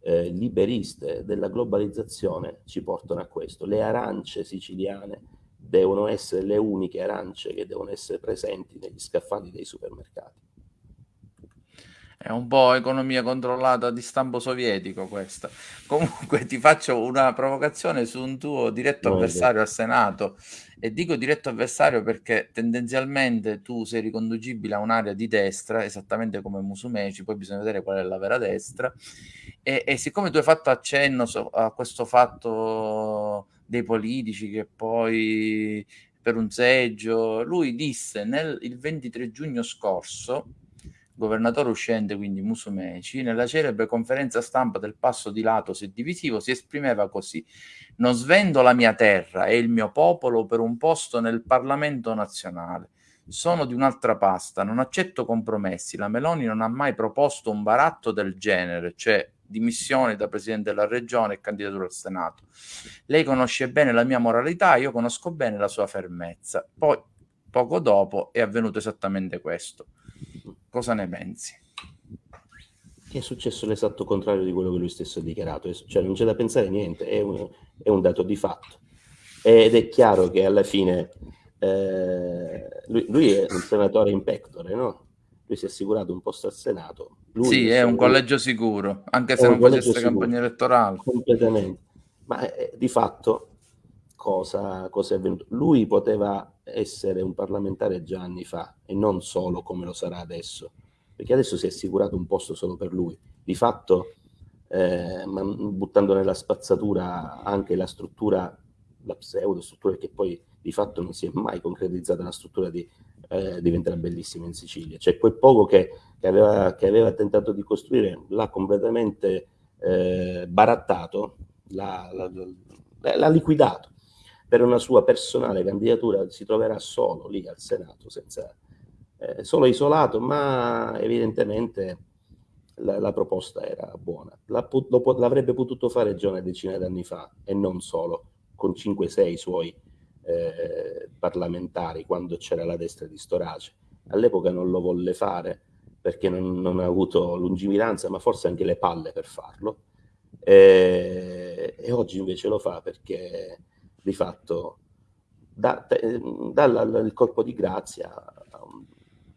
eh, liberiste della globalizzazione ci portano a questo. Le arance siciliane devono essere le uniche arance che devono essere presenti negli scaffali dei supermercati. È un po' economia controllata di stampo sovietico questa. Comunque ti faccio una provocazione su un tuo diretto no, avversario al Senato e dico diretto avversario perché tendenzialmente tu sei riconducibile a un'area di destra, esattamente come Musumeci, poi bisogna vedere qual è la vera destra. E, e siccome tu hai fatto accenno a questo fatto dei politici che poi per un seggio, lui disse nel, il 23 giugno scorso governatore uscente, quindi Musumeci, nella celebre conferenza stampa del passo di lato se divisivo si esprimeva così: Non svendo la mia terra e il mio popolo per un posto nel Parlamento nazionale. Sono di un'altra pasta, non accetto compromessi. La Meloni non ha mai proposto un baratto del genere, cioè dimissioni da presidente della regione e candidatura al Senato. Lei conosce bene la mia moralità, io conosco bene la sua fermezza. Poi, poco dopo, è avvenuto esattamente questo. Cosa ne pensi? È successo l'esatto contrario di quello che lui stesso ha dichiarato, cioè non c'è da pensare niente, è un, è un dato di fatto. Ed è chiaro che alla fine eh, lui, lui, è un senatore in pectore, no? Lui si è assicurato un posto al Senato. Lui, sì, è un collegio sicuro, anche se non facesse campagna elettorale. Completamente. Ma eh, di fatto cosa, cosa è avvenuto? Lui poteva essere un parlamentare già anni fa e non solo come lo sarà adesso, perché adesso si è assicurato un posto solo per lui. Di fatto, eh, buttando nella spazzatura anche la struttura, la pseudo struttura che poi di fatto non si è mai concretizzata, la struttura di, eh, diventerà bellissima in Sicilia. Cioè quel poco che, che, aveva, che aveva, tentato di costruire l'ha completamente eh, barattato, l'ha liquidato per una sua personale candidatura si troverà solo lì al Senato, senza, eh, solo isolato, ma evidentemente la, la proposta era buona. L'avrebbe potuto fare già una decina d'anni fa e non solo, con 5-6 suoi eh, parlamentari quando c'era la destra di Storace. All'epoca non lo volle fare perché non, non ha avuto lungimiranza, ma forse anche le palle per farlo. E, e oggi invece lo fa perché di fatto dà, dà il colpo di grazia a un,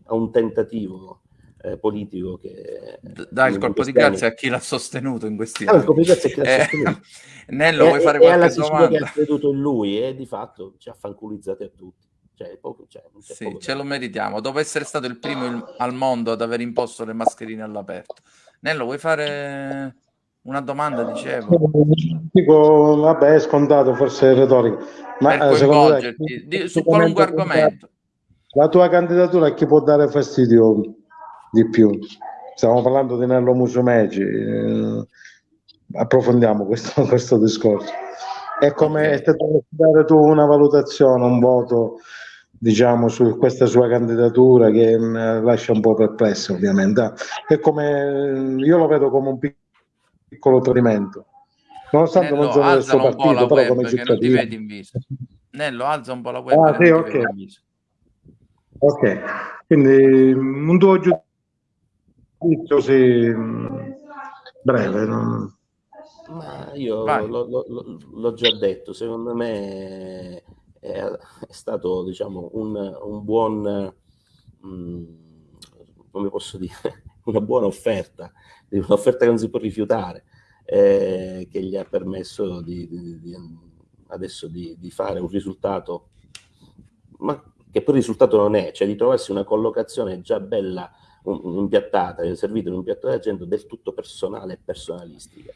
a un tentativo eh, politico che... Dà il colpo di grazia a chi l'ha sostenuto in questi anni. il colpo di grazia a chi l'ha eh. Nello, e, vuoi fare e qualche domanda? che ha creduto in lui e di fatto ci ha fanculizzati a tutti. Cioè, poco, cioè, sì, ce lo meritiamo. Dopo essere stato il primo il, al mondo ad aver imposto le mascherine all'aperto. Nello, vuoi fare una domanda, dicevo. Dico, vabbè, è scontato, forse è retorico. Ma per eh, secondo te, di, su qualunque argomento. La tua candidatura a chi può dare fastidio di più? Stiamo parlando di Nello Musumeci. Eh, approfondiamo questo, questo discorso. È come se dovessi dare tu una valutazione, un voto diciamo su questa sua candidatura che mm, lascia un po' perplesso ovviamente. È come io lo vedo come un piccolo piccolo tradimento. Nonostante Nello, non sono del suo partito, però come cittadino... Non ti in viso. Nello, alza un po' la web. Ah, sì, ok. Ok, quindi un tuo giudizio sì, breve. Non... Ma io l'ho già detto, secondo me è, è stato diciamo, un, un buon, mh, mm, come posso dire, una buona offerta un'offerta che non si può rifiutare, eh, che gli ha permesso di, di, di, adesso di, fare un risultato, ma che poi il risultato non è, cioè di trovarsi una collocazione già bella, impiattata, servita in un piatto d'argento del tutto personale e personalistica.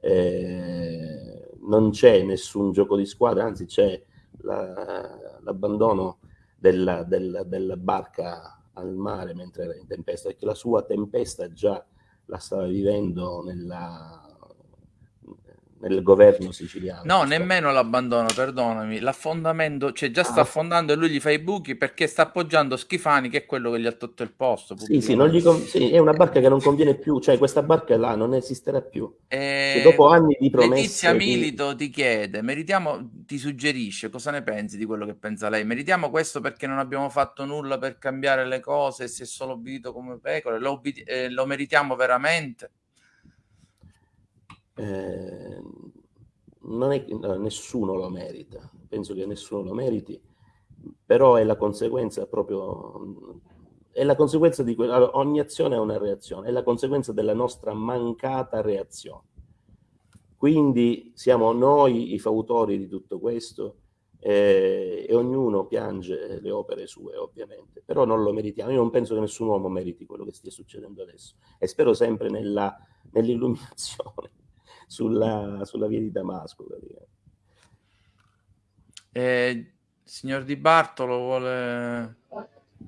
Eh, non c'è nessun gioco di squadra, anzi c'è la, l'abbandono della, della, della barca al mare mentre era in tempesta, perché la sua tempesta già la stava vivendo nella, nel governo siciliano. No, nemmeno l'abbandono, perdonami. L'affondamento, cioè già sta ah. affondando e lui gli fa i buchi perché sta appoggiando Schifani, che è quello che gli ha tolto il posto. Sì, sì, sì, è una barca che non conviene più, cioè questa barca là non esisterà più. E... Cioè, dopo anni di promesse... Letizia Milito ti chiede, meritiamo, ti suggerisce, cosa ne pensi di quello che pensa lei? Meritiamo questo perché non abbiamo fatto nulla per cambiare le cose si è solo obbedito come pecore? Lo, eh, lo meritiamo veramente? Eh, non è, no, nessuno lo merita, penso che nessuno lo meriti, però è la conseguenza proprio, è la conseguenza di quello, allora, ogni azione ha una reazione, è la conseguenza della nostra mancata reazione. Quindi siamo noi i fautori di tutto questo eh, e ognuno piange le opere sue ovviamente, però non lo meritiamo. Io non penso che nessun uomo meriti quello che stia succedendo adesso e spero sempre nell'illuminazione sulla, sulla via di Damasco. Eh, signor Di Bartolo vuole...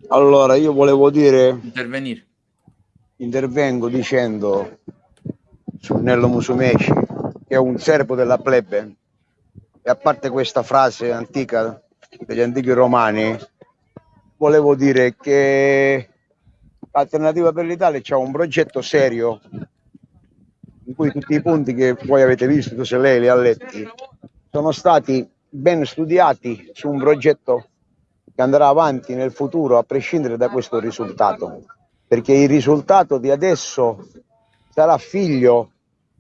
Allora, io volevo dire... Intervenire. Intervengo dicendo su Nello Musumeci, che è un servo della plebe, e a parte questa frase antica degli antichi romani, volevo dire che l'Alternativa per l'Italia c'è un progetto serio in cui tutti i punti che voi avete visto, se lei li ha letti, sono stati ben studiati su un progetto che andrà avanti nel futuro a prescindere da questo risultato, perché il risultato di adesso sarà figlio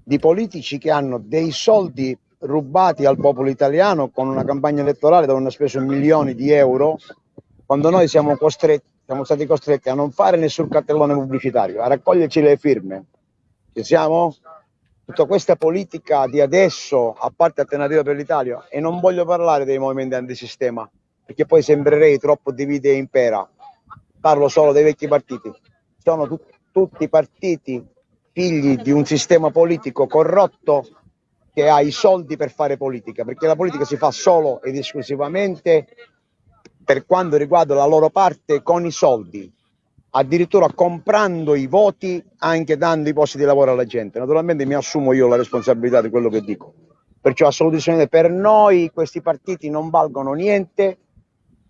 di politici che hanno dei soldi rubati al popolo italiano con una campagna elettorale dove hanno speso milioni di euro, quando noi siamo, costretti, siamo stati costretti a non fare nessun cartellone pubblicitario, a raccoglierci le firme. Ci siamo? Tutta questa politica di adesso, a parte Alternativa per l'Italia, e non voglio parlare dei movimenti antisistema, perché poi sembrerei troppo divide e impera. Parlo solo dei vecchi partiti. Sono tu- tutti partiti figli di un sistema politico corrotto che ha i soldi per fare politica, perché la politica si fa solo ed esclusivamente per quanto riguarda la loro parte con i soldi addirittura comprando i voti, anche dando i posti di lavoro alla gente. Naturalmente mi assumo io la responsabilità di quello che dico. Perciò assolutamente per noi questi partiti non valgono niente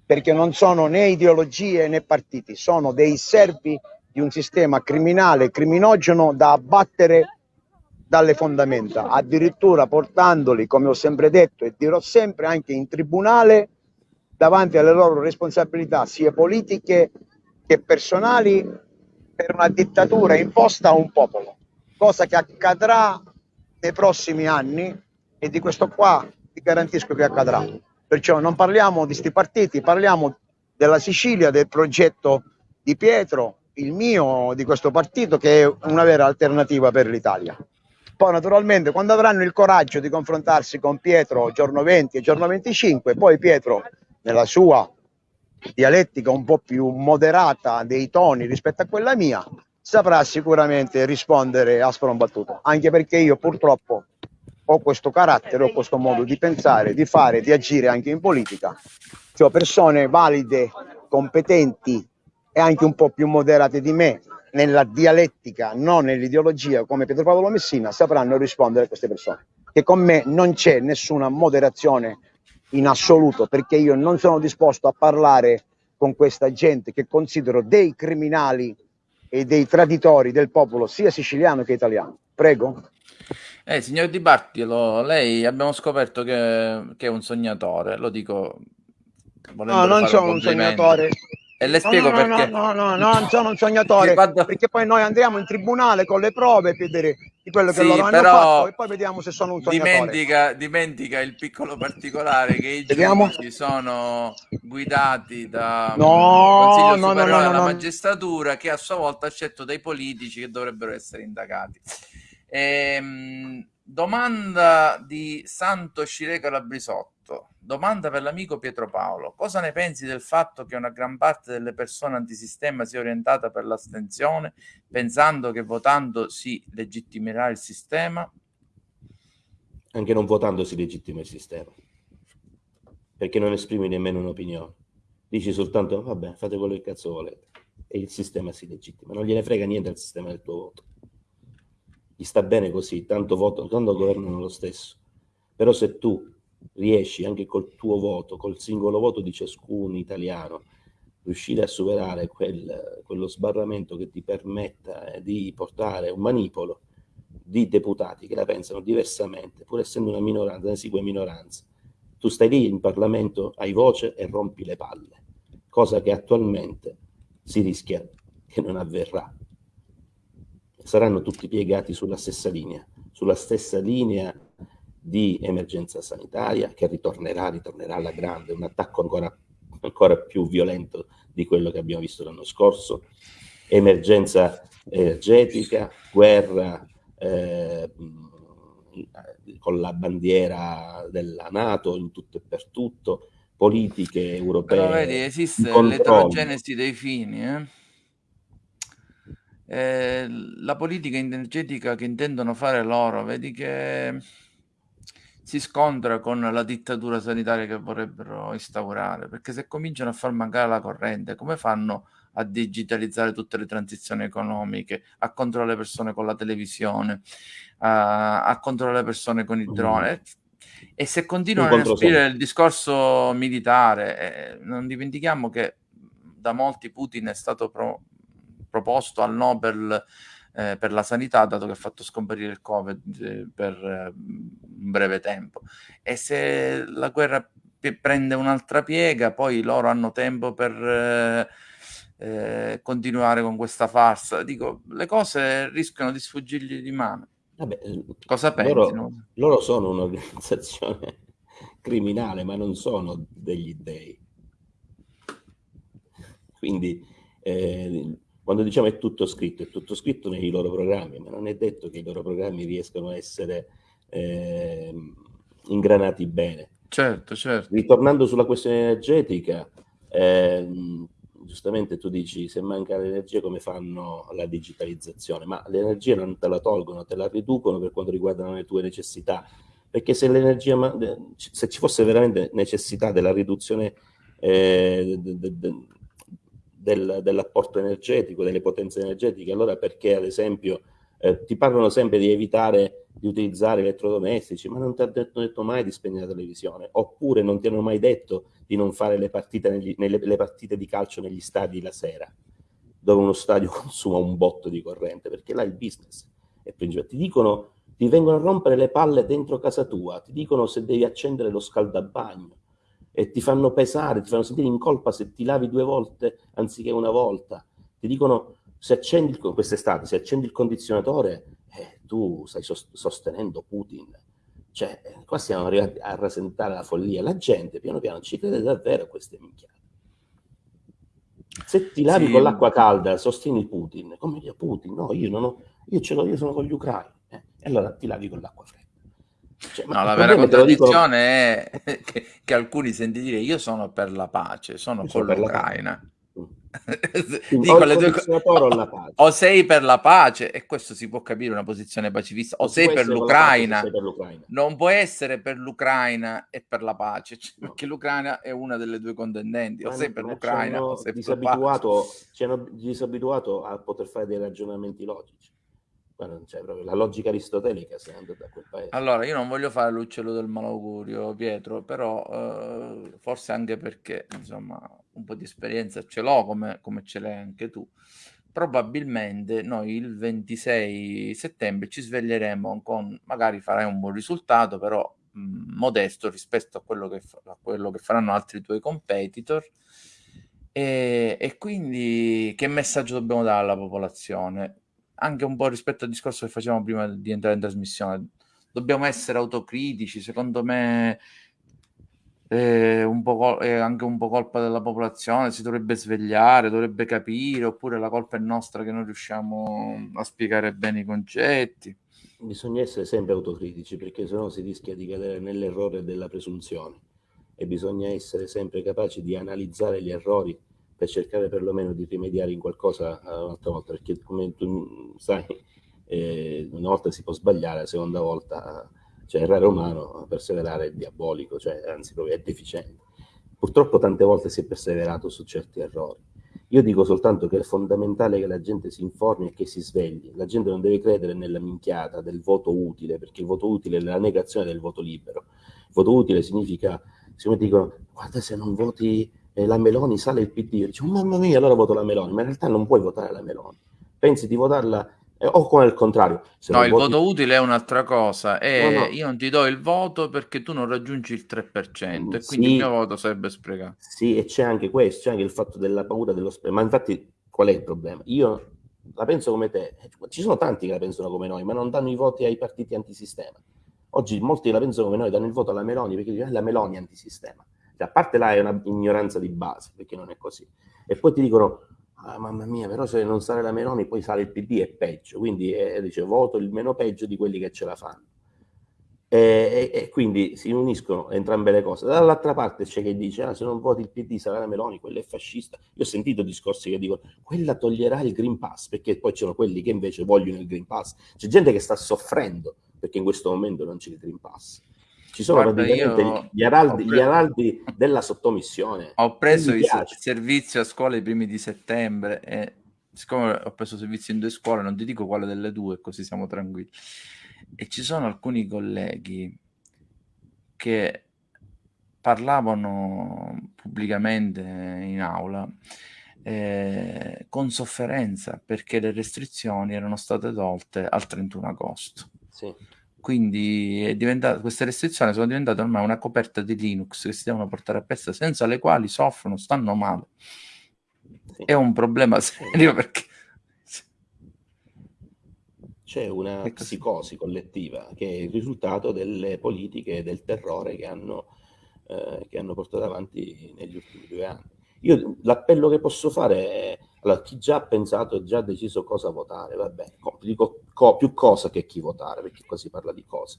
perché non sono né ideologie né partiti, sono dei servi di un sistema criminale, criminogeno da abbattere dalle fondamenta, addirittura portandoli, come ho sempre detto e dirò sempre, anche in tribunale davanti alle loro responsabilità sia politiche che personali per una dittatura imposta a un popolo, cosa che accadrà nei prossimi anni e di questo qua ti garantisco che accadrà. Perciò non parliamo di questi partiti, parliamo della Sicilia, del progetto di Pietro, il mio, di questo partito, che è una vera alternativa per l'Italia. Poi naturalmente quando avranno il coraggio di confrontarsi con Pietro giorno 20 e giorno 25, poi Pietro nella sua dialettica un po' più moderata dei toni rispetto a quella mia, saprà sicuramente rispondere a sprombattuto, anche perché io purtroppo ho questo carattere, ho questo modo di pensare, di fare, di agire anche in politica. Cioè persone valide, competenti e anche un po' più moderate di me nella dialettica, non nell'ideologia come Pietro Paolo Messina, sapranno rispondere a queste persone. Che con me non c'è nessuna moderazione in assoluto, perché io non sono disposto a parlare con questa gente che considero dei criminali e dei traditori del popolo sia siciliano che italiano. Prego. Eh, signor Di Bartolo, lei abbiamo scoperto che, che, è un sognatore, lo dico. No, non sono un, un sognatore. E le spiego no, no, perché. No, no, no, non sono un sognatore. Guarda... Perché poi noi andiamo in tribunale con le prove per vedere di quello che sì, loro hanno fatto e poi vediamo se sono un sognatore. Dimentica, dimentica il piccolo particolare che i giudici sono guidati da no, Consiglio no, Superiore no, no, della no. Magistratura che a sua volta ha scelto dei politici che dovrebbero essere indagati. Ehm, domanda di Santo Scireca Labrisotto. Domanda per l'amico Pietro Paolo. Cosa ne pensi del fatto che una gran parte delle persone antisistema sia orientata per l'astensione, pensando che votando si legittimerà il sistema? Anche non votando si legittima il sistema. Perché non esprimi nemmeno un'opinione. Dici soltanto, vabbè, fate quello che cazzo volete. E il sistema si legittima. Non gliene frega niente al sistema del tuo voto. gli sta bene così, tanto, voto, tanto governano lo stesso. Però se tu riesci anche col tuo voto, col singolo voto di ciascun italiano, riuscire a superare quel, quello sbarramento che ti permetta eh, di portare un manipolo di deputati che la pensano diversamente, pur essendo una minoranza, una esigua minoranza, tu stai lì in Parlamento, hai voce e rompi le palle, cosa che attualmente si rischia che non avverrà. Saranno tutti piegati sulla stessa linea, sulla stessa linea di emergenza sanitaria che ritornerà, ritornerà alla grande, un attacco ancora, ancora più violento di quello che abbiamo visto l'anno scorso, emergenza energetica, guerra eh, con la bandiera della Nato in tutto e per tutto, politiche europee. Però vedi, esiste l'eterogenesi dei fini. Eh? Eh, la politica energetica che intendono fare loro, vedi che si scontra con la dittatura sanitaria che vorrebbero instaurare, perché se cominciano a far mancare la corrente, come fanno a digitalizzare tutte le transizioni economiche, a controllare le persone con la televisione, a, a controllare le persone con il drone? E se continuano a spingere il discorso militare, eh, non dimentichiamo che da molti Putin è stato pro, proposto al Nobel eh, per la sanità, dato che ha fatto scomparire il Covid eh, per eh, un breve tempo. E se la guerra prende un'altra piega, poi loro hanno tempo per eh, eh, continuare con questa farsa. Dico, le cose rischiano di sfuggirgli di mano. Vabbè, Cosa pensi? Loro, loro sono un'organizzazione criminale, ma non sono degli dei. Quindi eh, quando diciamo è tutto scritto, è tutto scritto nei loro programmi, ma non è detto che i loro programmi riescano a essere eh, ingranati bene. Certo, certo. Ritornando sulla questione energetica, eh, giustamente tu dici se manca l'energia come fanno la digitalizzazione, ma l'energia non te la tolgono, te la riducono per quanto riguarda le tue necessità, perché se l'energia, se ci fosse veramente necessità della riduzione eh, de, de, de, del, dell'apporto energetico, delle potenze energetiche. Allora perché ad esempio eh, ti parlano sempre di evitare di utilizzare elettrodomestici, ma non ti hanno detto, detto, mai di spegnere la televisione, oppure non ti hanno mai detto di non fare le partite, negli, nelle, le partite di calcio negli stadi la sera, dove uno stadio consuma un botto di corrente, perché là il business è principale. Ti dicono, ti vengono a rompere le palle dentro casa tua, ti dicono se devi accendere lo scaldabagno, e ti fanno pesare, ti fanno sentire in colpa se ti lavi due volte anziché una volta. Ti dicono se accendi quest'estate, se accendi il condizionatore, eh, tu stai sostenendo Putin. Cioè, eh, qua siamo arrivati a rasentare la follia. La gente piano piano ci crede davvero a queste minchiate. Se ti lavi sì. con l'acqua calda, sostieni Putin. Come dire Putin? No, io non ho, io ce l'ho, io sono con gli ucraini. Eh, e allora ti lavi con l'acqua fredda. Cioè, no, la vera contraddizione dico... è che, che, alcuni senti dire io sono per la pace, sono io con l'Ucraina. Dico le due o, o, sei per la pace e questo si può capire una posizione pacifista o sei per, l'Ucraina. sei per l'Ucraina non può essere per l'Ucraina e per la pace cioè, no. perché l'Ucraina è una delle due contendenti o sei per l'Ucraina o sei per la pace ci hanno disabituato a poter fare dei ragionamenti logici ma proprio la logica aristotelica se andate da quel paese. Allora, io non voglio fare l'uccello del malaugurio, Pietro, però eh, forse anche perché, insomma, un po' di esperienza ce l'ho come, come ce l'hai anche tu. Probabilmente noi il 26 settembre ci sveglieremo con, magari farai un buon risultato, però mh, modesto rispetto a quello, che, a quello che faranno altri tuoi competitor. E, e quindi che messaggio dobbiamo dare alla popolazione? Anche un po' rispetto al discorso che facevamo prima di entrare in trasmissione. Dobbiamo essere autocritici, secondo me è, po è anche un po' colpa della popolazione, si dovrebbe svegliare, dovrebbe capire, oppure la colpa è nostra che non riusciamo a spiegare bene i concetti. Bisogna essere sempre autocritici perché sennò si rischia di cadere nell'errore della presunzione e bisogna essere sempre capaci di analizzare gli errori per cercare perlomeno di rimediare in qualcosa eh, un'altra volta, perché come tu sai, eh, una volta si può sbagliare, la seconda volta, cioè errare umano, perseverare è diabolico, cioè anzi proprio è deficiente. Purtroppo tante volte si è perseverato su certi errori Io dico soltanto che è fondamentale che la gente si informi e che si svegli. La gente non deve credere nella minchiata del voto utile, perché il voto utile è la negazione del voto libero. Il voto utile significa, siccome dicono, guarda se non voti eh, la Meloni sale il PD, io dico, mamma mia, allora voto la Meloni, ma in realtà non puoi votare la Meloni. Pensi di votarla eh, o come il contrario. no, il voti... voto utile è un'altra cosa. E no, no. Io non ti do il voto perché tu non raggiungi il 3% e sì, quindi il mio voto sarebbe sprecato. Sì, e c'è anche questo, c'è anche il fatto della paura dello spreco. Ma infatti qual è il problema? Io la penso come te. Ci sono tanti che la pensano come noi, ma non danno i voti ai partiti antisistema. Oggi molti la pensano come noi, danno il voto alla Meloni perché dicono eh, la Meloni è antisistema. Cioè, a parte là è una ignoranza di base, perché non è così. E poi ti dicono ah, mamma mia, però se non sale la Meloni poi sale il PD è peggio, quindi eh, dice voto il meno peggio di quelli che ce la fanno. E, e, e quindi si uniscono entrambe le cose. Dall'altra parte c'è chi dice ah, se non voti il PD sarà la Meloni, quello è fascista. Io ho sentito discorsi che dicono quella toglierà il Green Pass, perché poi c'erano quelli che invece vogliono il Green Pass. C'è gente che sta soffrendo perché in questo momento non c'è il Green Pass. Ci sono Guarda, praticamente gli araldi, gli araldi, della sottomissione. Ho preso il servizio a scuola i primi di settembre e siccome ho preso servizio in due scuole, non ti dico quale delle due, così siamo tranquilli. E ci sono alcuni colleghi che parlavano pubblicamente in aula eh, con sofferenza perché le restrizioni erano state tolte al 31 agosto. Sì. Quindi queste restrizioni sono diventate ormai una coperta di Linux che si devono portare a pezzo, senza le quali soffrono, stanno male. Sì. È un problema serio perché c'è una psicosi collettiva che è il risultato delle politiche del terrore che hanno, eh, che hanno portato avanti negli ultimi due anni. Io l'appello che posso fare è allora, chi già ha pensato e già ha deciso cosa votare, va bene, dico co, più cosa che chi votare, perché qua si parla di cose.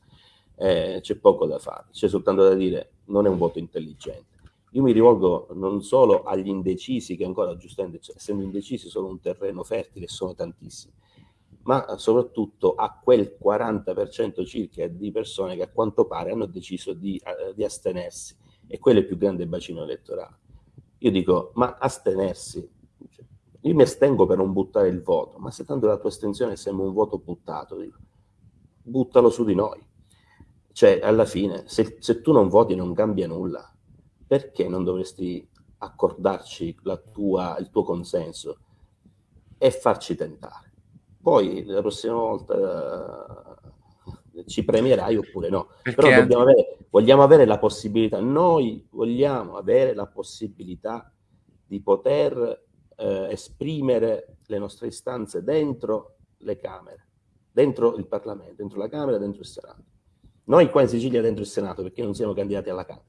Eh, c'è poco da fare, c'è soltanto da dire non è un voto intelligente. Io mi rivolgo non solo agli indecisi, che ancora giustamente, cioè, essendo indecisi, sono un terreno fertile, sono tantissimi, ma soprattutto a quel 40% circa di persone che a quanto pare hanno deciso di, uh, di astenersi, e quello è il più grande bacino elettorale. Io dico, ma astenersi io mi astengo per non buttare il voto, ma se tanto la tua estensione sembra un voto buttato, dico, buttalo su di noi. Cioè, alla fine, se, se tu non voti non cambia nulla. Perché non dovresti accordarci tua, il tuo consenso e farci tentare? Poi la prossima volta uh, ci premierai oppure no. Perché Però dobbiamo avere, vogliamo avere la possibilità, noi vogliamo avere la possibilità di poter eh, esprimere le nostre istanze dentro le Camere, dentro il Parlamento, dentro la Camera, dentro il Senato. Noi qua in Sicilia dentro il Senato perché non siamo candidati alla Camera.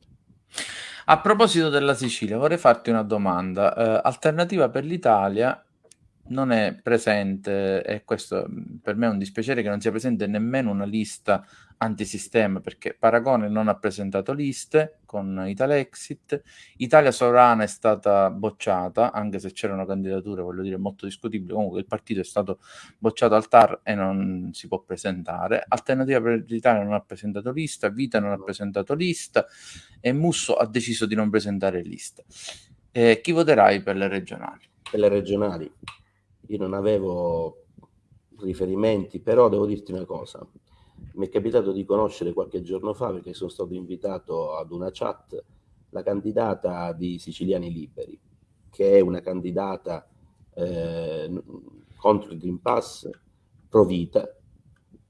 A proposito della Sicilia, vorrei farti una domanda. Eh, Alternativa per l'Italia non è presente, e questo per me è un dispiacere che non sia presente nemmeno una lista antisistema perché Paragone non ha presentato liste con Italexit, Italia Sovrana è stata bocciata, anche se c'erano candidature, voglio dire, molto discutibili, comunque il partito è stato bocciato al TAR e non si può presentare, Alternativa per l'Italia non ha presentato lista, Vita non ha presentato lista e Musso ha deciso di non presentare lista. Eh, chi voterai per le regionali? Per le regionali? Io non avevo riferimenti, però devo dirti una cosa mi è capitato di conoscere qualche giorno fa, perché sono stato invitato ad una chat, la candidata di Siciliani Liberi, che è una candidata eh, contro il Green Pass pro vita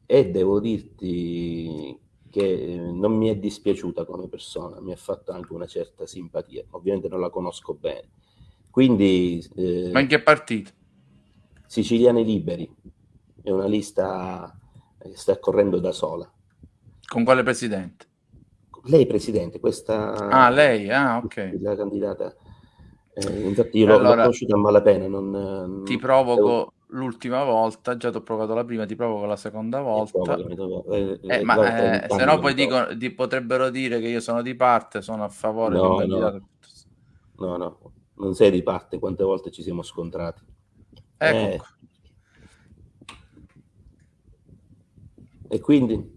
e devo dirti che non mi è dispiaciuta come persona, mi ha fatto anche una certa simpatia, ovviamente non la conosco bene. Quindi, eh, Ma in che partito? Siciliani Liberi, è una lista sta correndo da sola. Con quale presidente? Lei presidente, questa... Ah, lei, ah, ok. La candidata. Eh, infatti io allora, l'ho conosciuta a malapena. Non, ti provoco devo... l'ultima volta, già ti ho provato la prima, ti provoco la seconda volta. Eh, eh, ma eh, se no poi dico, di, potrebbero dire che io sono di parte, sono a favore no, di un candidato. No, no, non sei di parte, quante volte ci siamo scontrati. Ecco. Eh, E quindi?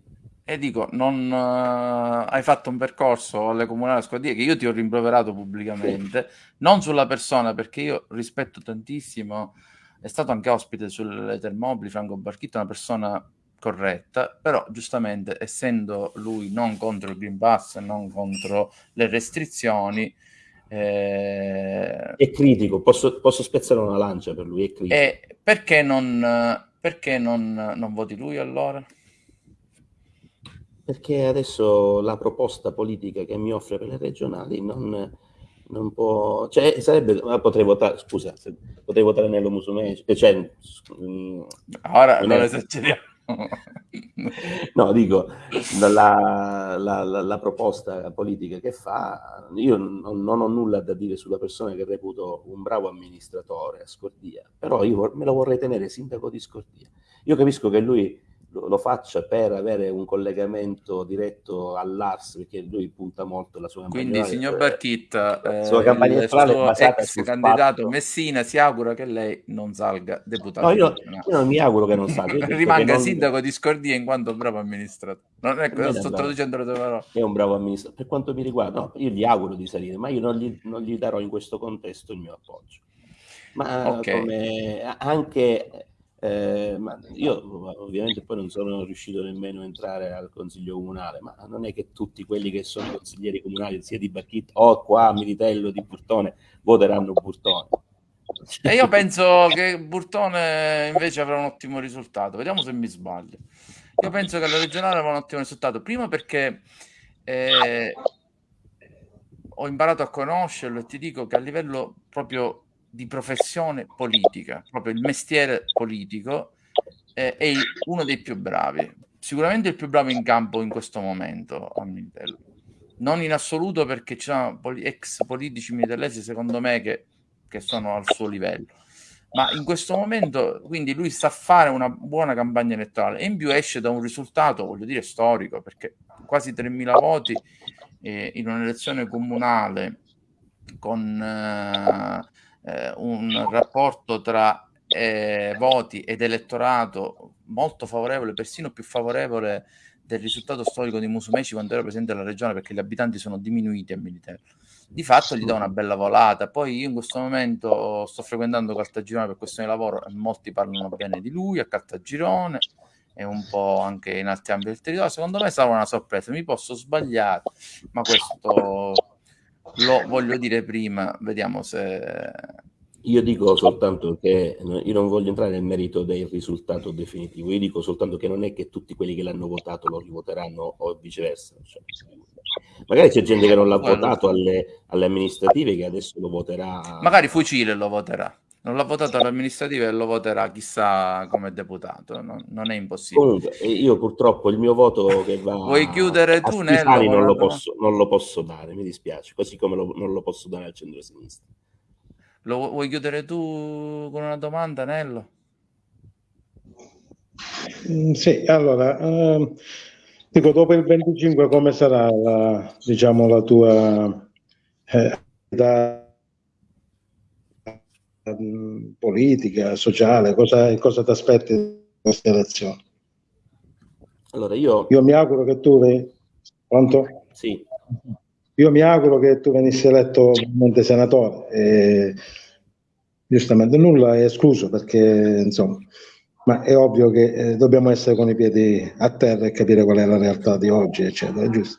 e dico, non uh, hai fatto un percorso alle comunali squadrie che io ti ho rimproverato pubblicamente, non sulla persona, perché io rispetto tantissimo, è stato anche ospite sulle Termobili, Franco Barchitto, una persona corretta, però giustamente essendo lui non contro il Green Pass, non contro le restrizioni, eh, è critico, posso, posso, spezzare una lancia per lui, è critico. Eh, perché non, perché non, non voti lui allora? Perché adesso la proposta politica che mi offre per le regionali non, non può, cioè sarebbe, potrei votare, scusa, potrei votare Nello Musumeci, eh, cioè, mm, ora non esageriamo. no, dico, la, la, la, la, proposta politica che fa, io non, non, ho nulla da dire sulla persona che reputo un bravo amministratore a Scordia, però io me lo vorrei tenere sindaco di Scordia. Io capisco che lui lo, faccia per avere un collegamento diretto all'ARS perché lui punta molto la sua campagna quindi signor Barchitta eh, sua campagna il suo ex candidato fatto. Messina si augura che lei non salga deputato no, io, io non mi auguro che non salga rimanga non... sindaco di Scordia in quanto bravo amministratore. Non è, non sto traducendo le tue parole. È un bravo amministratore per quanto mi riguarda no, io gli auguro di salire ma io non gli, non gli darò in questo contesto il mio appoggio. Ma okay. come anche eh, ma io ovviamente poi non sono riuscito nemmeno a entrare al consiglio comunale, ma non è che tutti quelli che sono consiglieri comunali, sia di Barchitta o qua a Militello di Burtone, voteranno Burtone. E io penso che Burtone invece avrà un ottimo risultato. Vediamo se mi sbaglio. Io penso che la regionale avrà un ottimo risultato. Prima perché eh, ho imparato a conoscerlo e ti dico che a livello proprio di professione politica, proprio il mestiere politico, eh, è uno dei più bravi, sicuramente il più bravo in campo in questo momento a Militello. Non in assoluto perché ci sono ex politici militellesi, secondo me, che, che sono al suo livello. Ma in questo momento, quindi lui sa fare una buona campagna elettorale e in più esce da un risultato, voglio dire, storico, perché quasi 3.000 voti eh, in un'elezione comunale con eh, eh, un rapporto tra eh, voti ed elettorato molto favorevole, persino più favorevole del risultato storico di Musumeci quando era presente la regione perché gli abitanti sono diminuiti a Militello. Di fatto gli dà una bella volata. Poi io in questo momento sto frequentando Caltagirone per questioni di lavoro e molti parlano bene di lui a Caltagirone e un po' anche in altri ambiti del territorio. Secondo me sarà una sorpresa. Mi posso sbagliare, ma questo lo voglio dire prima, vediamo se... Io dico soltanto che io non voglio entrare nel merito del risultato definitivo, io dico soltanto che non è che tutti quelli che l'hanno votato lo rivoteranno o viceversa. Cioè, magari c'è gente che non l'ha votato alle, alle amministrative che adesso lo voterà. Magari Fucile lo voterà non l'ha votato all'amministrativa e lo voterà chissà come deputato, non, non è impossibile. Comunque, io purtroppo il mio voto che va Vuoi chiudere tu, Nello? Non lo, posso, non lo posso dare, mi dispiace, così come lo, non lo posso dare al centro-sinistra. Lo vuoi chiudere tu con una domanda, Nello? Mm, sì, allora, eh, dico, dopo il 25 come sarà la, diciamo, la tua eh, da Ehm, politica, sociale, cosa, cosa ti aspetti da queste elezioni? Allora io... io mi auguro che tu... Pronto? Sì. Io mi auguro che tu venissi eletto ovviamente senatore. E, giustamente nulla è escluso perché insomma ma è ovvio che eh, dobbiamo essere con i piedi a terra e capire qual è la realtà di oggi, eccetera, giusto?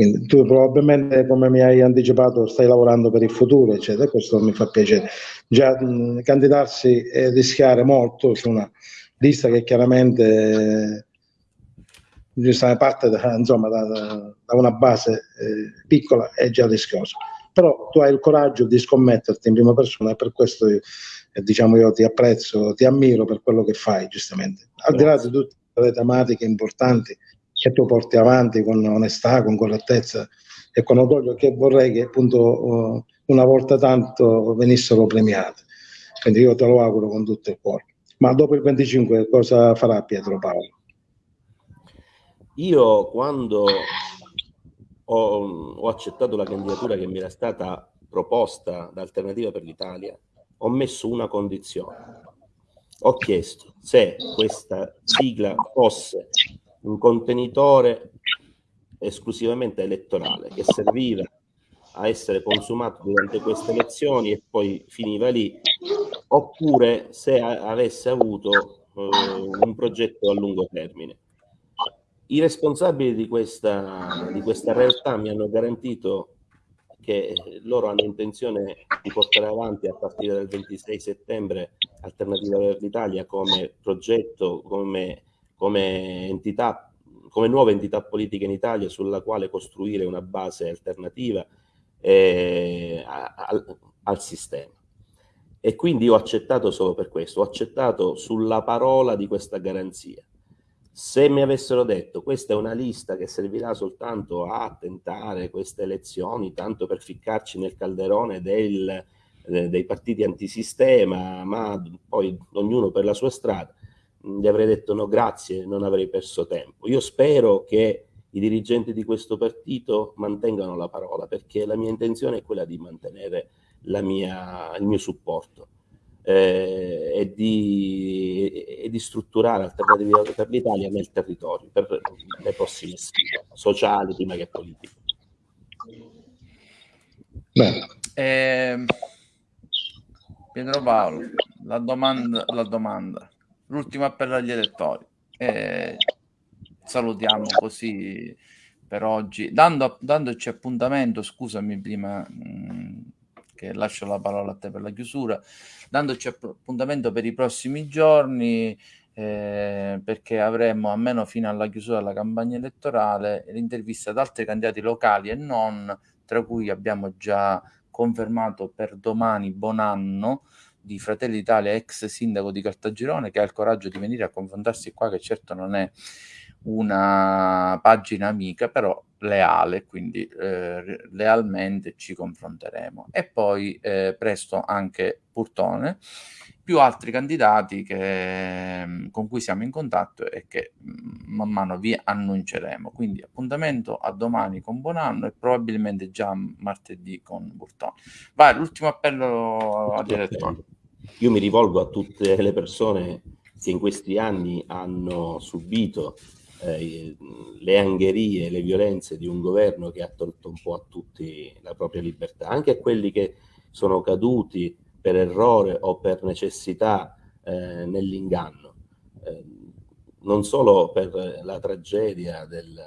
Quindi tu probabilmente, come mi hai anticipato, stai lavorando per il futuro, eccetera, questo mi fa piacere. Già mh, candidarsi e rischiare molto su una lista che chiaramente eh, parte da, insomma, da, da una base eh, piccola è già rischioso. Però tu hai il coraggio di scommetterti in prima persona e per questo io, eh, diciamo, io ti apprezzo, ti ammiro per quello che fai, giustamente. Al di là di tutte le tematiche importanti che tu porti avanti con onestà, con correttezza e con orgoglio, che vorrei che appunto una volta tanto venissero premiate. Quindi io te lo auguro con tutto il cuore. Ma dopo il 25 cosa farà Pietro Paolo? Io quando ho, ho accettato la candidatura che mi era stata proposta da Alternativa per l'Italia, ho messo una condizione. Ho chiesto se questa sigla fosse un contenitore esclusivamente elettorale che serviva a essere consumato durante queste elezioni e poi finiva lì, oppure se avesse avuto eh, un progetto a lungo termine. I responsabili di questa, di questa realtà mi hanno garantito che loro hanno intenzione di portare avanti a partire dal 26 settembre Alternativa per l'Italia come progetto, come, come entità, come nuova entità politica in Italia sulla quale costruire una base alternativa eh, al, al sistema. E quindi ho accettato solo per questo, ho accettato sulla parola di questa garanzia. Se mi avessero detto questa è una lista che servirà soltanto a tentare queste elezioni, tanto per ficcarci nel calderone del, eh, dei partiti antisistema, ma poi ognuno per la sua strada, gli avrei detto no grazie, non avrei perso tempo. Io spero che i dirigenti di questo partito mantengano la parola, perché la mia intenzione è quella di mantenere mia, il mio supporto eh, e, di, e, di, strutturare alternative per l'Italia nel territorio per le prossime sfide sociali prima che politiche. Eh, Pietro Paolo, la domanda, la domanda, l'ultimo appello agli elettori. Eh, salutiamo così per oggi, Dando, dandoci appuntamento, scusami prima mh, che lascio la parola a te per la chiusura, dandoci appuntamento per i prossimi giorni, eh, perché avremo almeno fino alla chiusura della campagna elettorale l'intervista ad altri candidati locali e non, tra cui abbiamo già confermato per domani Bonanno di Fratelli d'Italia, ex sindaco di Caltagirone, che ha il coraggio di venire a confrontarsi qua, che certo non è una pagina amica, però leale, quindi eh, lealmente ci confronteremo. E poi eh, presto anche Purtone, più altri candidati che, mm, con cui siamo in contatto e che mm, man mano vi annunceremo. Quindi appuntamento a domani con Buonanno e probabilmente già martedì con Burtone. Vai, l'ultimo appello agli elettori. Io mi rivolgo a tutte le persone che in questi anni hanno subito eh, le angherie, le violenze di un governo che ha tolto un po' a tutti la propria libertà, anche a quelli che sono caduti per errore o per necessità eh, nell'inganno, eh, non solo per la tragedia del,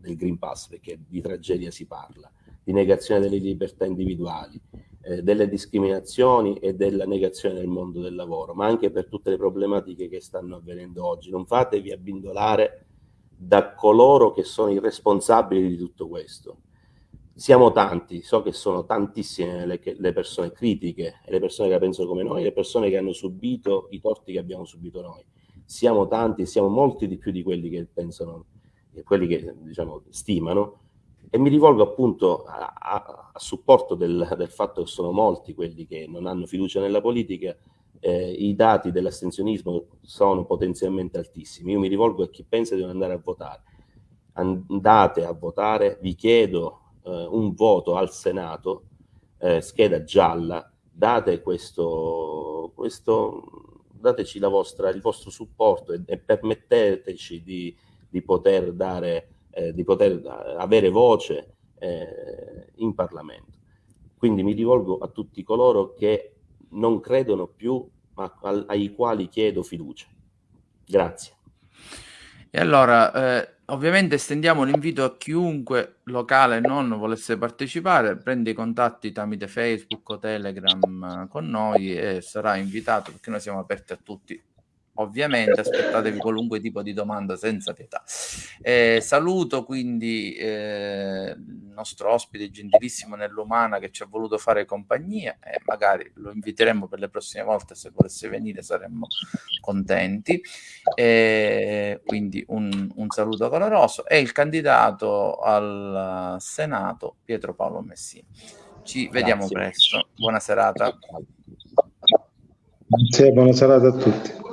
del Green Pass, perché di tragedia si parla, di negazione delle libertà individuali, eh, delle discriminazioni e della negazione del mondo del lavoro, ma anche per tutte le problematiche che stanno avvenendo oggi. Non fatevi abbindolare da coloro che sono i responsabili di tutto questo. Siamo tanti, so che sono tantissime le, le persone critiche, le persone che la pensano come noi, le persone che hanno subito i torti che abbiamo subito noi. Siamo tanti, siamo molti di più di quelli che pensano, quelli che diciamo, stimano, e mi rivolgo appunto a, a, supporto del, del, fatto che sono molti quelli che non hanno fiducia nella politica, eh, i dati dell'astensionismo sono potenzialmente altissimi. Io mi rivolgo a chi pensa di non andare a votare. Andate a votare, vi chiedo eh, un voto al Senato, eh, scheda gialla, date questo, questo dateci vostra, il vostro supporto e, e permetteteci di, di poter dare eh, di poter avere voce eh, in Parlamento. Quindi mi rivolgo a tutti coloro che non credono più, ma ai quali chiedo fiducia. Grazie. E allora, eh, ovviamente estendiamo l'invito a chiunque locale non volesse partecipare, prende i contatti tramite Facebook o Telegram con noi e sarà invitato perché noi siamo aperti a tutti ovviamente aspettatevi qualunque tipo di domanda senza pietà. Eh, saluto quindi eh, il nostro ospite gentilissimo nell'umana che ci ha voluto fare compagnia e magari lo inviteremo per le prossime volte se volesse venire saremmo contenti. Eh, quindi un, un saluto caloroso e il candidato al Senato Pietro Paolo Messina. Ci vediamo presto. Buona serata. Grazie, buona serata a tutti.